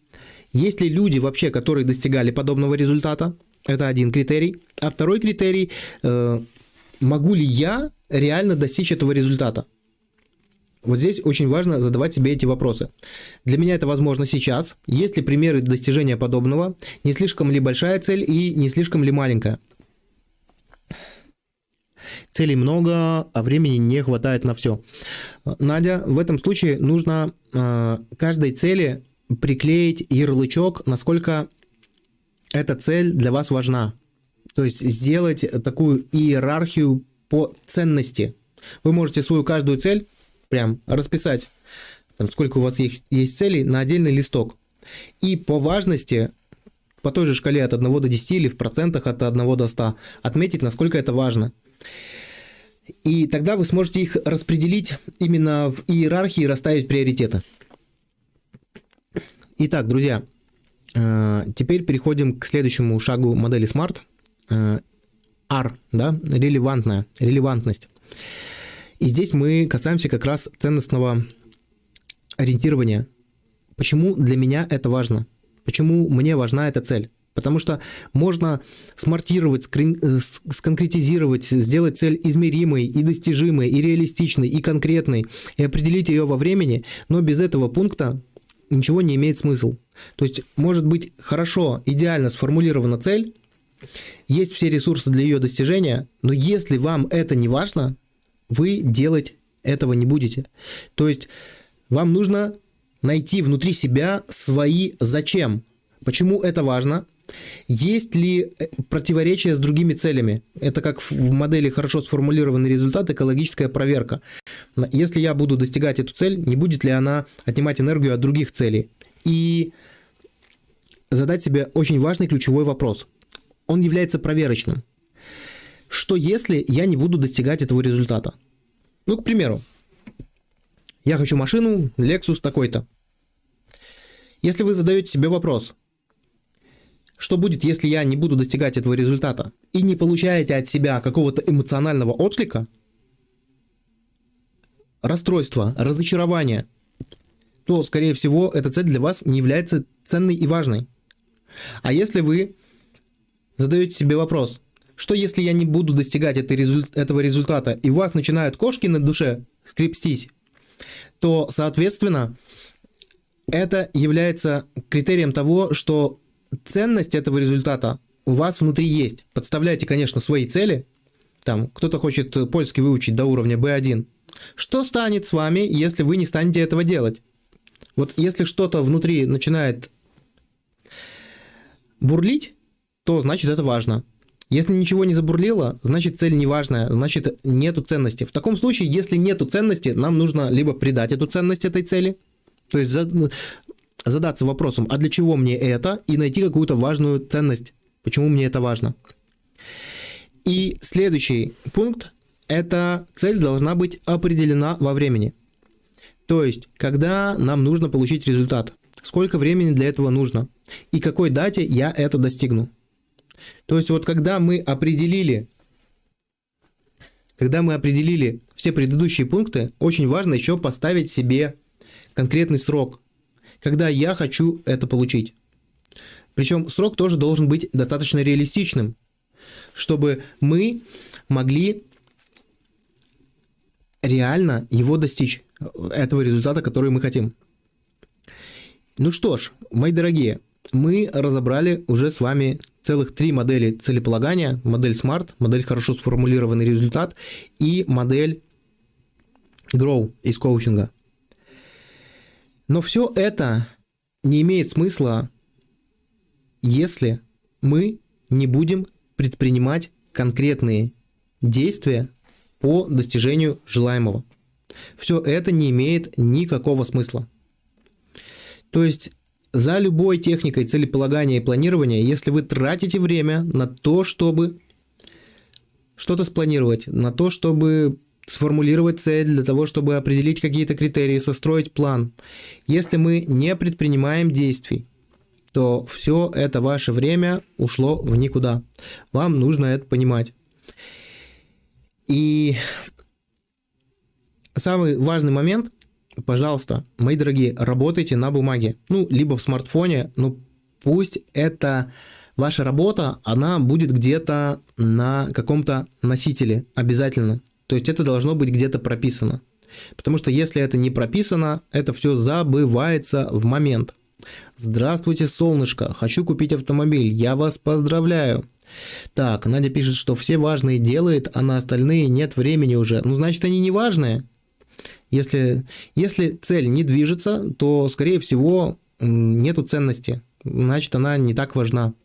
есть ли люди вообще, которые достигали подобного результата, это один критерий. А второй критерий, э, могу ли я реально достичь этого результата? Вот здесь очень важно задавать себе эти вопросы. Для меня это возможно сейчас. Есть ли примеры достижения подобного? Не слишком ли большая цель и не слишком ли маленькая? Целей много, а времени не хватает на все. Надя, в этом случае нужно э, каждой цели приклеить ярлычок, насколько эта цель для вас важна. То есть сделать такую иерархию по ценности. Вы можете свою каждую цель прям расписать, там, сколько у вас есть, есть целей, на отдельный листок. И по важности, по той же шкале от 1 до 10 или в процентах от 1 до 100, отметить, насколько это важно. И тогда вы сможете их распределить именно в иерархии, расставить приоритеты. Итак, друзья, э, теперь переходим к следующему шагу модели Smart. Э, R, да, релевантная, релевантность. И здесь мы касаемся как раз ценностного ориентирования. Почему для меня это важно? Почему мне важна эта цель? Потому что можно смартировать, э, сконкретизировать, сделать цель измеримой и достижимой, и реалистичной, и конкретной, и определить ее во времени, но без этого пункта ничего не имеет смысл. То есть может быть хорошо, идеально сформулирована цель, есть все ресурсы для ее достижения, но если вам это не важно, вы делать этого не будете. То есть вам нужно найти внутри себя свои зачем. Почему это важно? Есть ли э, противоречие с другими целями? Это как в модели хорошо сформулированный результат, экологическая проверка. Если я буду достигать эту цель, не будет ли она отнимать энергию от других целей? И задать себе очень важный ключевой вопрос. Он является проверочным. Что если я не буду достигать этого результата? Ну, к примеру, я хочу машину Lexus такой-то. Если вы задаете себе вопрос, что будет, если я не буду достигать этого результата, и не получаете от себя какого-то эмоционального отклика, расстройства, разочарования, то, скорее всего, эта цель для вас не является ценной и важной. А если вы задаете себе вопрос, что если я не буду достигать этой результ этого результата, и у вас начинают кошки на душе скрепстись, то, соответственно, это является критерием того, что ценность этого результата у вас внутри есть. Подставляйте, конечно, свои цели. Там кто-то хочет польский выучить до уровня B1. Что станет с вами, если вы не станете этого делать? Вот если что-то внутри начинает бурлить, то значит это важно. Если ничего не забурлило, значит цель не важная, значит нету ценности. В таком случае, если нету ценности, нам нужно либо придать эту ценность этой цели, то есть задаться вопросом, а для чего мне это, и найти какую-то важную ценность, почему мне это важно. И следующий пункт, эта цель должна быть определена во времени. То есть, когда нам нужно получить результат, сколько времени для этого нужно, и какой дате я это достигну. То есть вот когда мы определили, когда мы определили все предыдущие пункты, очень важно еще поставить себе конкретный срок, когда я хочу это получить. Причем срок тоже должен быть достаточно реалистичным, чтобы мы могли реально его достичь, этого результата, который мы хотим. Ну что ж, мои дорогие, мы разобрали уже с вами целых три модели целеполагания. Модель SMART, модель хорошо сформулированный результат и модель Grow из коучинга. Но все это не имеет смысла, если мы не будем предпринимать конкретные действия по достижению желаемого. Все это не имеет никакого смысла. То есть за любой техникой целеполагания и планирования, если вы тратите время на то, чтобы что-то спланировать, на то, чтобы сформулировать цель, для того, чтобы определить какие-то критерии, состроить план. Если мы не предпринимаем действий, то все это ваше время ушло в никуда. Вам нужно это понимать. И самый важный момент, пожалуйста, мои дорогие, работайте на бумаге. Ну, либо в смартфоне, ну пусть это ваша работа, она будет где-то на каком-то носителе обязательно. То есть это должно быть где-то прописано. Потому что если это не прописано, это все забывается в момент. Здравствуйте, солнышко, хочу купить автомобиль, я вас поздравляю. Так, Надя пишет, что все важные делает, а на остальные нет времени уже. Ну, значит, они не важные. Если, если цель не движется, то, скорее всего, нету ценности. Значит, она не так важна.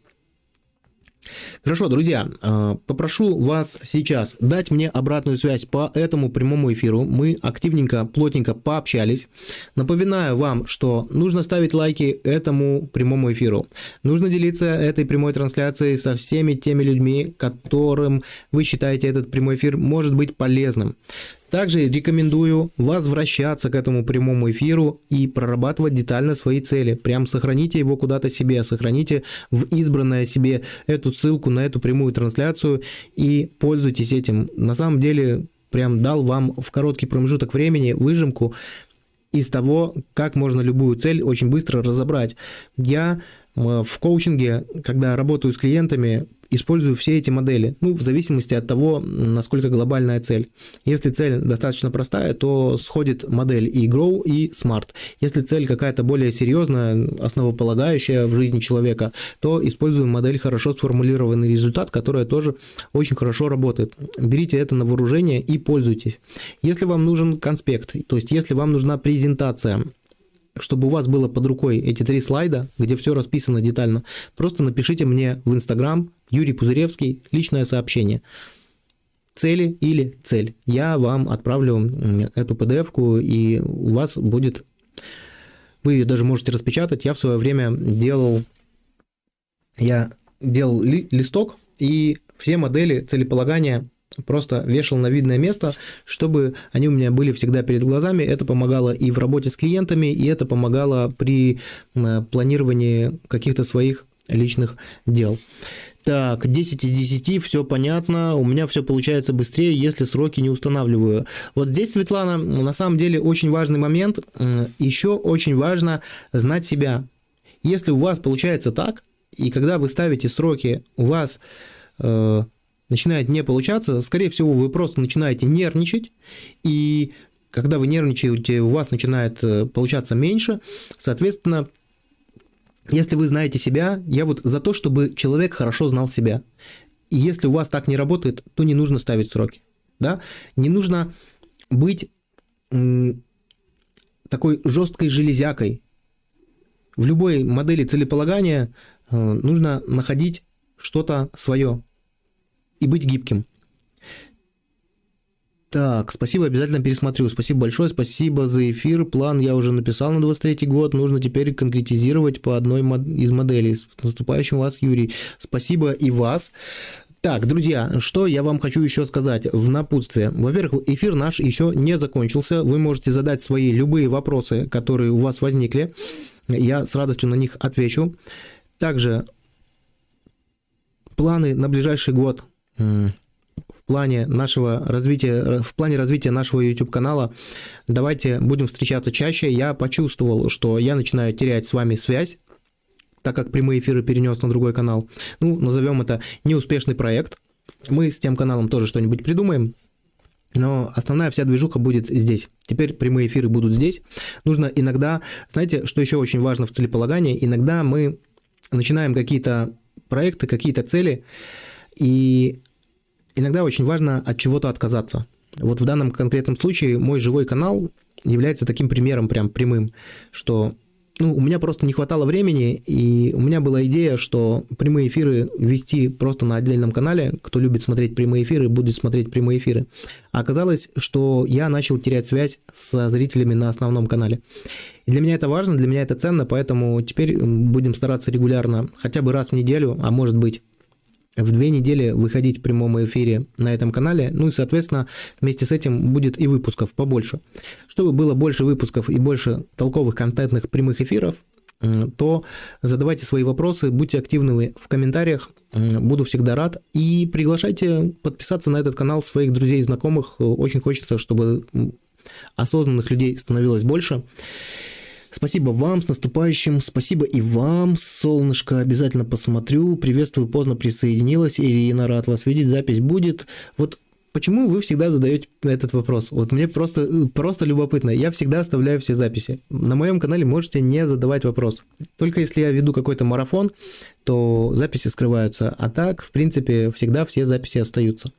Хорошо, друзья, э, попрошу вас сейчас дать мне обратную связь по этому прямому эфиру. Мы активненько, плотненько пообщались. Напоминаю вам, что нужно ставить лайки этому прямому эфиру. Нужно делиться этой прямой трансляцией со всеми теми людьми, которым вы считаете этот прямой эфир может быть полезным. Также рекомендую возвращаться к этому прямому эфиру и прорабатывать детально свои цели. Прям сохраните его куда-то себе, сохраните в избранное себе эту ссылку на эту прямую трансляцию и пользуйтесь этим. На самом деле, прям дал вам в короткий промежуток времени выжимку из того, как можно любую цель очень быстро разобрать. Я э, в коучинге, когда работаю с клиентами, использую все эти модели, ну, в зависимости от того, насколько глобальная цель. Если цель достаточно простая, то сходит модель и Grow, и Smart. Если цель какая-то более серьезная, основополагающая в жизни человека, то используем модель хорошо сформулированный результат, которая тоже очень хорошо работает. Берите это на вооружение и пользуйтесь. Если вам нужен конспект, то есть если вам нужна презентация, чтобы у вас было под рукой эти три слайда, где все расписано детально, просто напишите мне в Инстаграм Юрий Пузыревский, личное сообщение. Цели или цель. Я вам отправлю эту PDF-ку, и у вас будет... Вы ее даже можете распечатать. Я в свое время делал... Я делал ли, листок, и все модели целеполагания просто вешал на видное место, чтобы они у меня были всегда перед глазами. Это помогало и в работе с клиентами, и это помогало при планировании каких-то своих личных дел. Так, 10 из 10, все понятно, у меня все получается быстрее, если сроки не устанавливаю. Вот здесь, Светлана, на самом деле очень важный момент. Еще очень важно знать себя. Если у вас получается так, и когда вы ставите сроки, у вас э, начинает не получаться, скорее всего, вы просто начинаете нервничать, и когда вы нервничаете, у вас начинает э, получаться меньше, соответственно, если вы знаете себя, я вот за то, чтобы человек хорошо знал себя. И если у вас так не работает, то не нужно ставить сроки. Да? Не нужно быть такой жесткой железякой. В любой модели целеполагания э, нужно находить что-то свое и быть гибким. Так, спасибо, обязательно пересмотрю. Спасибо большое, спасибо за эфир. План я уже написал на 23 год. Нужно теперь конкретизировать по одной из моделей. С наступающим вас, Юрий. Спасибо и вас. Так, друзья, что я вам хочу еще сказать в напутствие. Во-первых, эфир наш еще не закончился. Вы можете задать свои любые вопросы, которые у вас возникли. Я с радостью на них отвечу. Также планы на ближайший год плане нашего развития, в плане развития нашего YouTube канала. Давайте будем встречаться чаще. Я почувствовал, что я начинаю терять с вами связь, так как прямые эфиры перенес на другой канал. Ну, назовем это неуспешный проект. Мы с тем каналом тоже что-нибудь придумаем. Но основная вся движуха будет здесь. Теперь прямые эфиры будут здесь. Нужно иногда, знаете, что еще очень важно в целеполагании, иногда мы начинаем какие-то проекты, какие-то цели, и иногда очень важно от чего-то отказаться. Вот в данном конкретном случае мой живой канал является таким примером прям прямым, что ну, у меня просто не хватало времени, и у меня была идея, что прямые эфиры вести просто на отдельном канале. Кто любит смотреть прямые эфиры, будет смотреть прямые эфиры. А оказалось, что я начал терять связь со зрителями на основном канале. И для меня это важно, для меня это ценно, поэтому теперь будем стараться регулярно, хотя бы раз в неделю, а может быть в две недели выходить в прямом эфире на этом канале. Ну и, соответственно, вместе с этим будет и выпусков побольше. Чтобы было больше выпусков и больше толковых контентных прямых эфиров, то задавайте свои вопросы, будьте активны в комментариях, буду всегда рад. И приглашайте подписаться на этот канал своих друзей и знакомых. Очень хочется, чтобы осознанных людей становилось больше. Спасибо вам, с наступающим. Спасибо и вам, солнышко. Обязательно посмотрю. Приветствую, поздно присоединилась. Ирина, рад вас видеть. Запись будет. Вот Почему вы всегда задаете этот вопрос? Вот мне просто, просто любопытно. Я всегда оставляю все записи. На моем канале можете не задавать вопрос. Только если я веду какой-то марафон, то записи скрываются. А так, в принципе, всегда все записи остаются.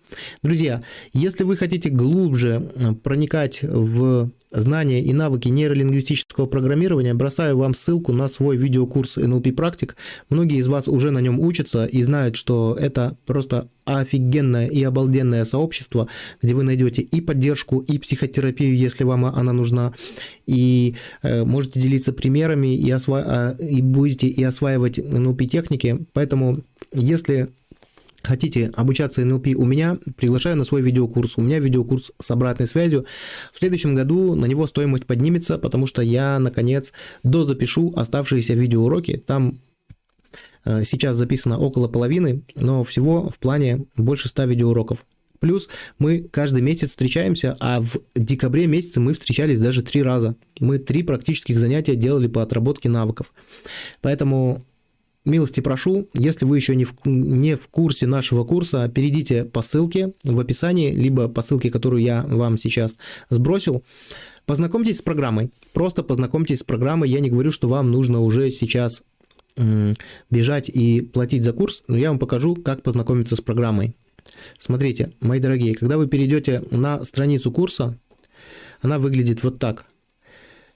Друзья, если вы хотите глубже э, проникать в знания и навыки нейролингвистического программирования, бросаю вам ссылку на свой видеокурс NLP практик. Многие из вас уже на нем учатся и знают, что это просто офигенное и обалденное сообщество, где вы найдете и поддержку, и психотерапию, если вам она нужна, и э, можете делиться примерами, и, осва... Э, и будете и осваивать NLP техники. Поэтому, если хотите обучаться НЛП у меня, приглашаю на свой видеокурс. У меня видеокурс с обратной связью. В следующем году на него стоимость поднимется, потому что я, наконец, дозапишу оставшиеся видеоуроки. Там э, сейчас записано около половины, но всего в плане больше 100 видеоуроков. Плюс мы каждый месяц встречаемся, а в декабре месяце мы встречались даже три раза. Мы три практических занятия делали по отработке навыков. Поэтому милости прошу, если вы еще не в, не в курсе нашего курса, перейдите по ссылке в описании, либо по ссылке, которую я вам сейчас сбросил. Познакомьтесь с программой. Просто познакомьтесь с программой. Я не говорю, что вам нужно уже сейчас бежать и платить за курс, но я вам покажу, как познакомиться с программой. Смотрите, мои дорогие, когда вы перейдете на страницу курса, она выглядит вот так.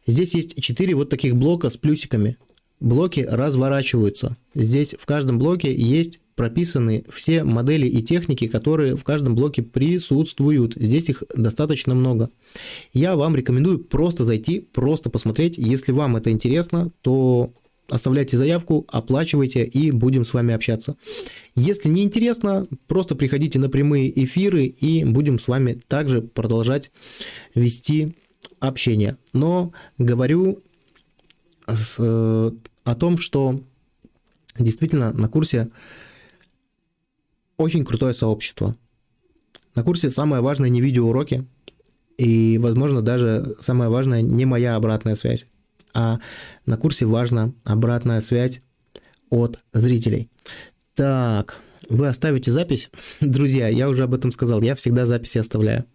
Здесь есть 4 вот таких блока с плюсиками блоки разворачиваются. Здесь в каждом блоке есть прописаны все модели и техники, которые в каждом блоке присутствуют. Здесь их достаточно много. Я вам рекомендую просто зайти, просто посмотреть. Если вам это интересно, то оставляйте заявку, оплачивайте и будем с вами общаться. Если не интересно, просто приходите на прямые эфиры и будем с вами также продолжать вести общение. Но говорю с о том, что действительно на курсе очень крутое сообщество. На курсе самое важное не видеоуроки, и, возможно, даже самое важное не моя обратная связь, а на курсе важна обратная связь от зрителей. Так, вы оставите запись? Друзья, я уже об этом сказал, я всегда записи оставляю.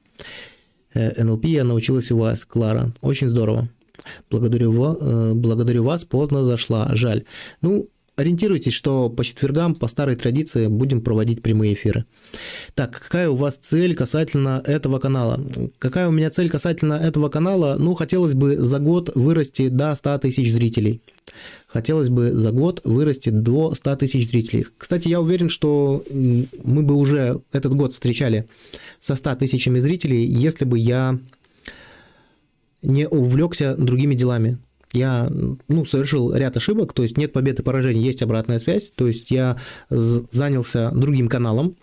Э, НЛП я научилась у вас, Клара. Очень здорово. Благодарю, э, благодарю вас, поздно зашла, жаль. Ну, ориентируйтесь, что по четвергам, по старой традиции, будем проводить прямые эфиры. Так, какая у вас цель касательно этого канала? Какая у меня цель касательно этого канала? Ну, хотелось бы за год вырасти до 100 тысяч зрителей. Хотелось бы за год вырасти до 100 тысяч зрителей. Кстати, я уверен, что мы бы уже этот год встречали со 100 тысячами зрителей, если бы я не увлекся другими делами. Я ну, совершил ряд ошибок, то есть нет побед и поражений, есть обратная связь, то есть я занялся другим каналом,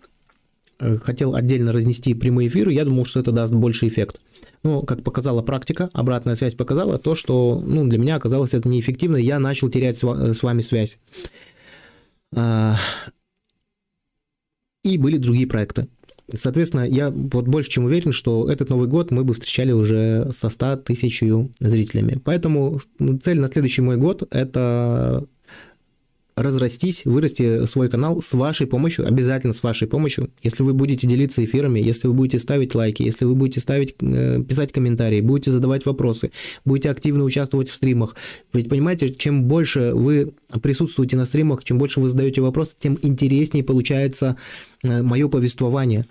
э, хотел отдельно разнести прямые эфиры, я думал, что это даст больше эффект. Но, как показала практика, обратная связь показала то, что ну, для меня оказалось это неэффективно, я начал терять с вами связь. А, и были другие проекты. Соответственно, я вот больше чем уверен, что этот Новый год мы бы встречали уже со 100 тысячью зрителями. Поэтому цель на следующий мой год – это разрастись, вырасти свой канал с вашей помощью, обязательно с вашей помощью. Если вы будете делиться эфирами, если вы будете ставить лайки, если вы будете ставить, э, писать комментарии, будете задавать вопросы, будете активно участвовать в стримах. Ведь понимаете, чем больше вы присутствуете на стримах, чем больше вы задаете вопросы, тем интереснее получается э, мое повествование.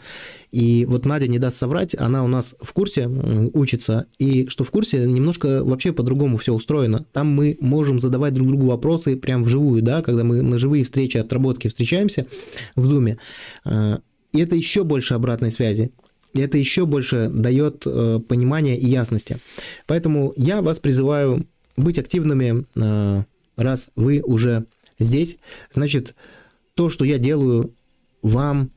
И вот Надя не даст соврать, она у нас в курсе учится, и что в курсе немножко вообще по-другому все устроено. Там мы можем задавать друг другу вопросы прям вживую, да, когда мы на живые встречи, отработки встречаемся в Зуме. А, и это еще больше обратной связи. И это еще больше дает э, понимания и ясности. Поэтому я вас призываю быть активными, э, раз вы уже здесь. Значит, то, что я делаю, вам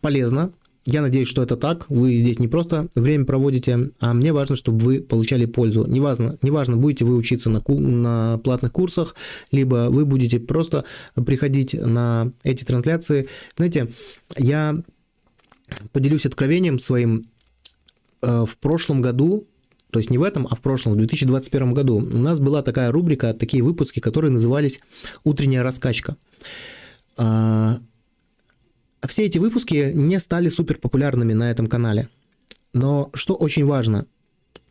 полезно, я надеюсь, что это так. Вы здесь не просто время проводите, а мне важно, чтобы вы получали пользу. Неважно, неважно будете вы учиться на, на платных курсах, либо вы будете просто приходить на эти трансляции. Знаете, я поделюсь откровением своим. Э, в прошлом году то есть не в этом, а в прошлом, в 2021 году, у нас была такая рубрика, такие выпуски, которые назывались «Утренняя раскачка». Все эти выпуски не стали супер популярными на этом канале. Но что очень важно,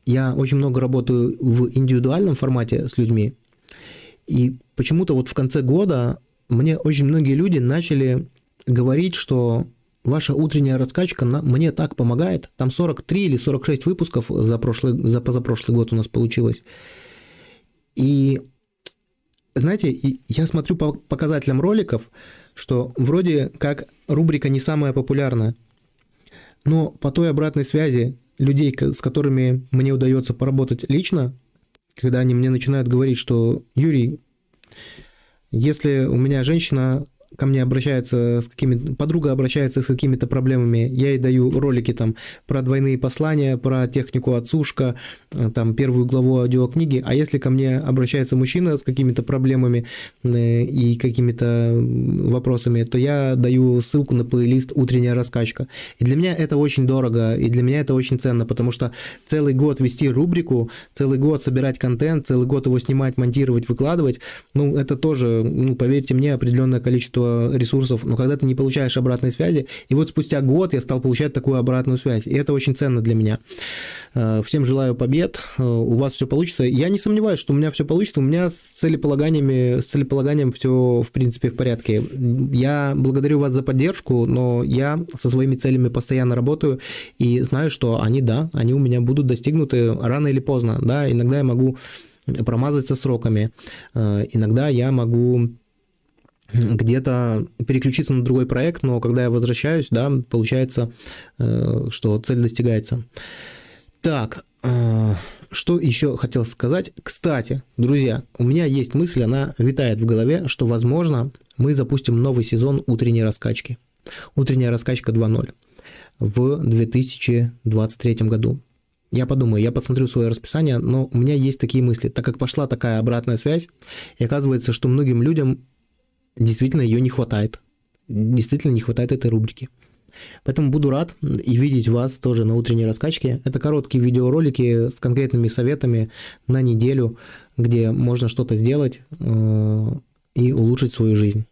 я очень много работаю в индивидуальном формате с людьми, и почему-то вот в конце года мне очень многие люди начали говорить, что ваша утренняя раскачка мне так помогает. Там 43 или 46 выпусков за, прошлый, за позапрошлый год у нас получилось. И знаете, я смотрю по показателям роликов, что вроде как рубрика не самая популярная, но по той обратной связи людей, с которыми мне удается поработать лично, когда они мне начинают говорить, что Юрий, если у меня женщина ко мне обращается с какими подруга обращается с какими-то проблемами, я ей даю ролики там про двойные послания, про технику отсушка, э, там первую главу аудиокниги, а если ко мне обращается мужчина с какими-то проблемами э, и какими-то вопросами, то я даю ссылку на плейлист «Утренняя раскачка». И для меня это очень дорого, и для меня это очень ценно, потому что целый год вести рубрику, целый год собирать контент, целый год его снимать, монтировать, выкладывать, ну, это тоже, ну, поверьте мне, определенное количество количество ресурсов, но когда ты не получаешь обратной связи, и вот спустя год я стал получать такую обратную связь, и это очень ценно для меня. Э, всем желаю побед, э, у вас все получится. Я не сомневаюсь, что у меня все получится, у меня с целеполаганиями, с целеполаганием все, в принципе, в порядке. Я благодарю вас за поддержку, но я со своими целями постоянно работаю и знаю, что они, да, они у меня будут достигнуты рано или поздно, да, иногда я могу промазать со сроками, э, иногда я могу где-то переключиться на другой проект, но когда я возвращаюсь, да, получается, э, что цель достигается. Так, э, что еще хотел сказать? Кстати, друзья, у меня есть мысль, она витает в голове, что, возможно, мы запустим новый сезон утренней раскачки. Утренняя раскачка 2.0 в 2023 году. Я подумаю, я посмотрю свое расписание, но у меня есть такие мысли. Так как пошла такая обратная связь, и оказывается, что многим людям действительно ее не хватает. Действительно не хватает этой рубрики. Поэтому буду рад и видеть вас тоже на утренней раскачке. Это короткие видеоролики с конкретными советами на неделю, где можно что-то сделать э, и улучшить свою жизнь.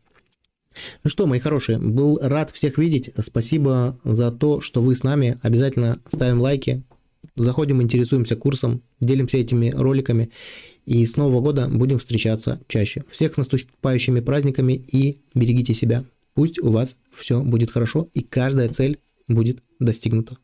Ну что, мои хорошие, был рад всех видеть. Спасибо за то, что вы с нами. Обязательно ставим лайки, заходим, интересуемся курсом, делимся этими роликами. И с Нового года будем встречаться чаще. Всех с наступающими праздниками и берегите себя. Пусть у вас все будет хорошо и каждая цель будет достигнута.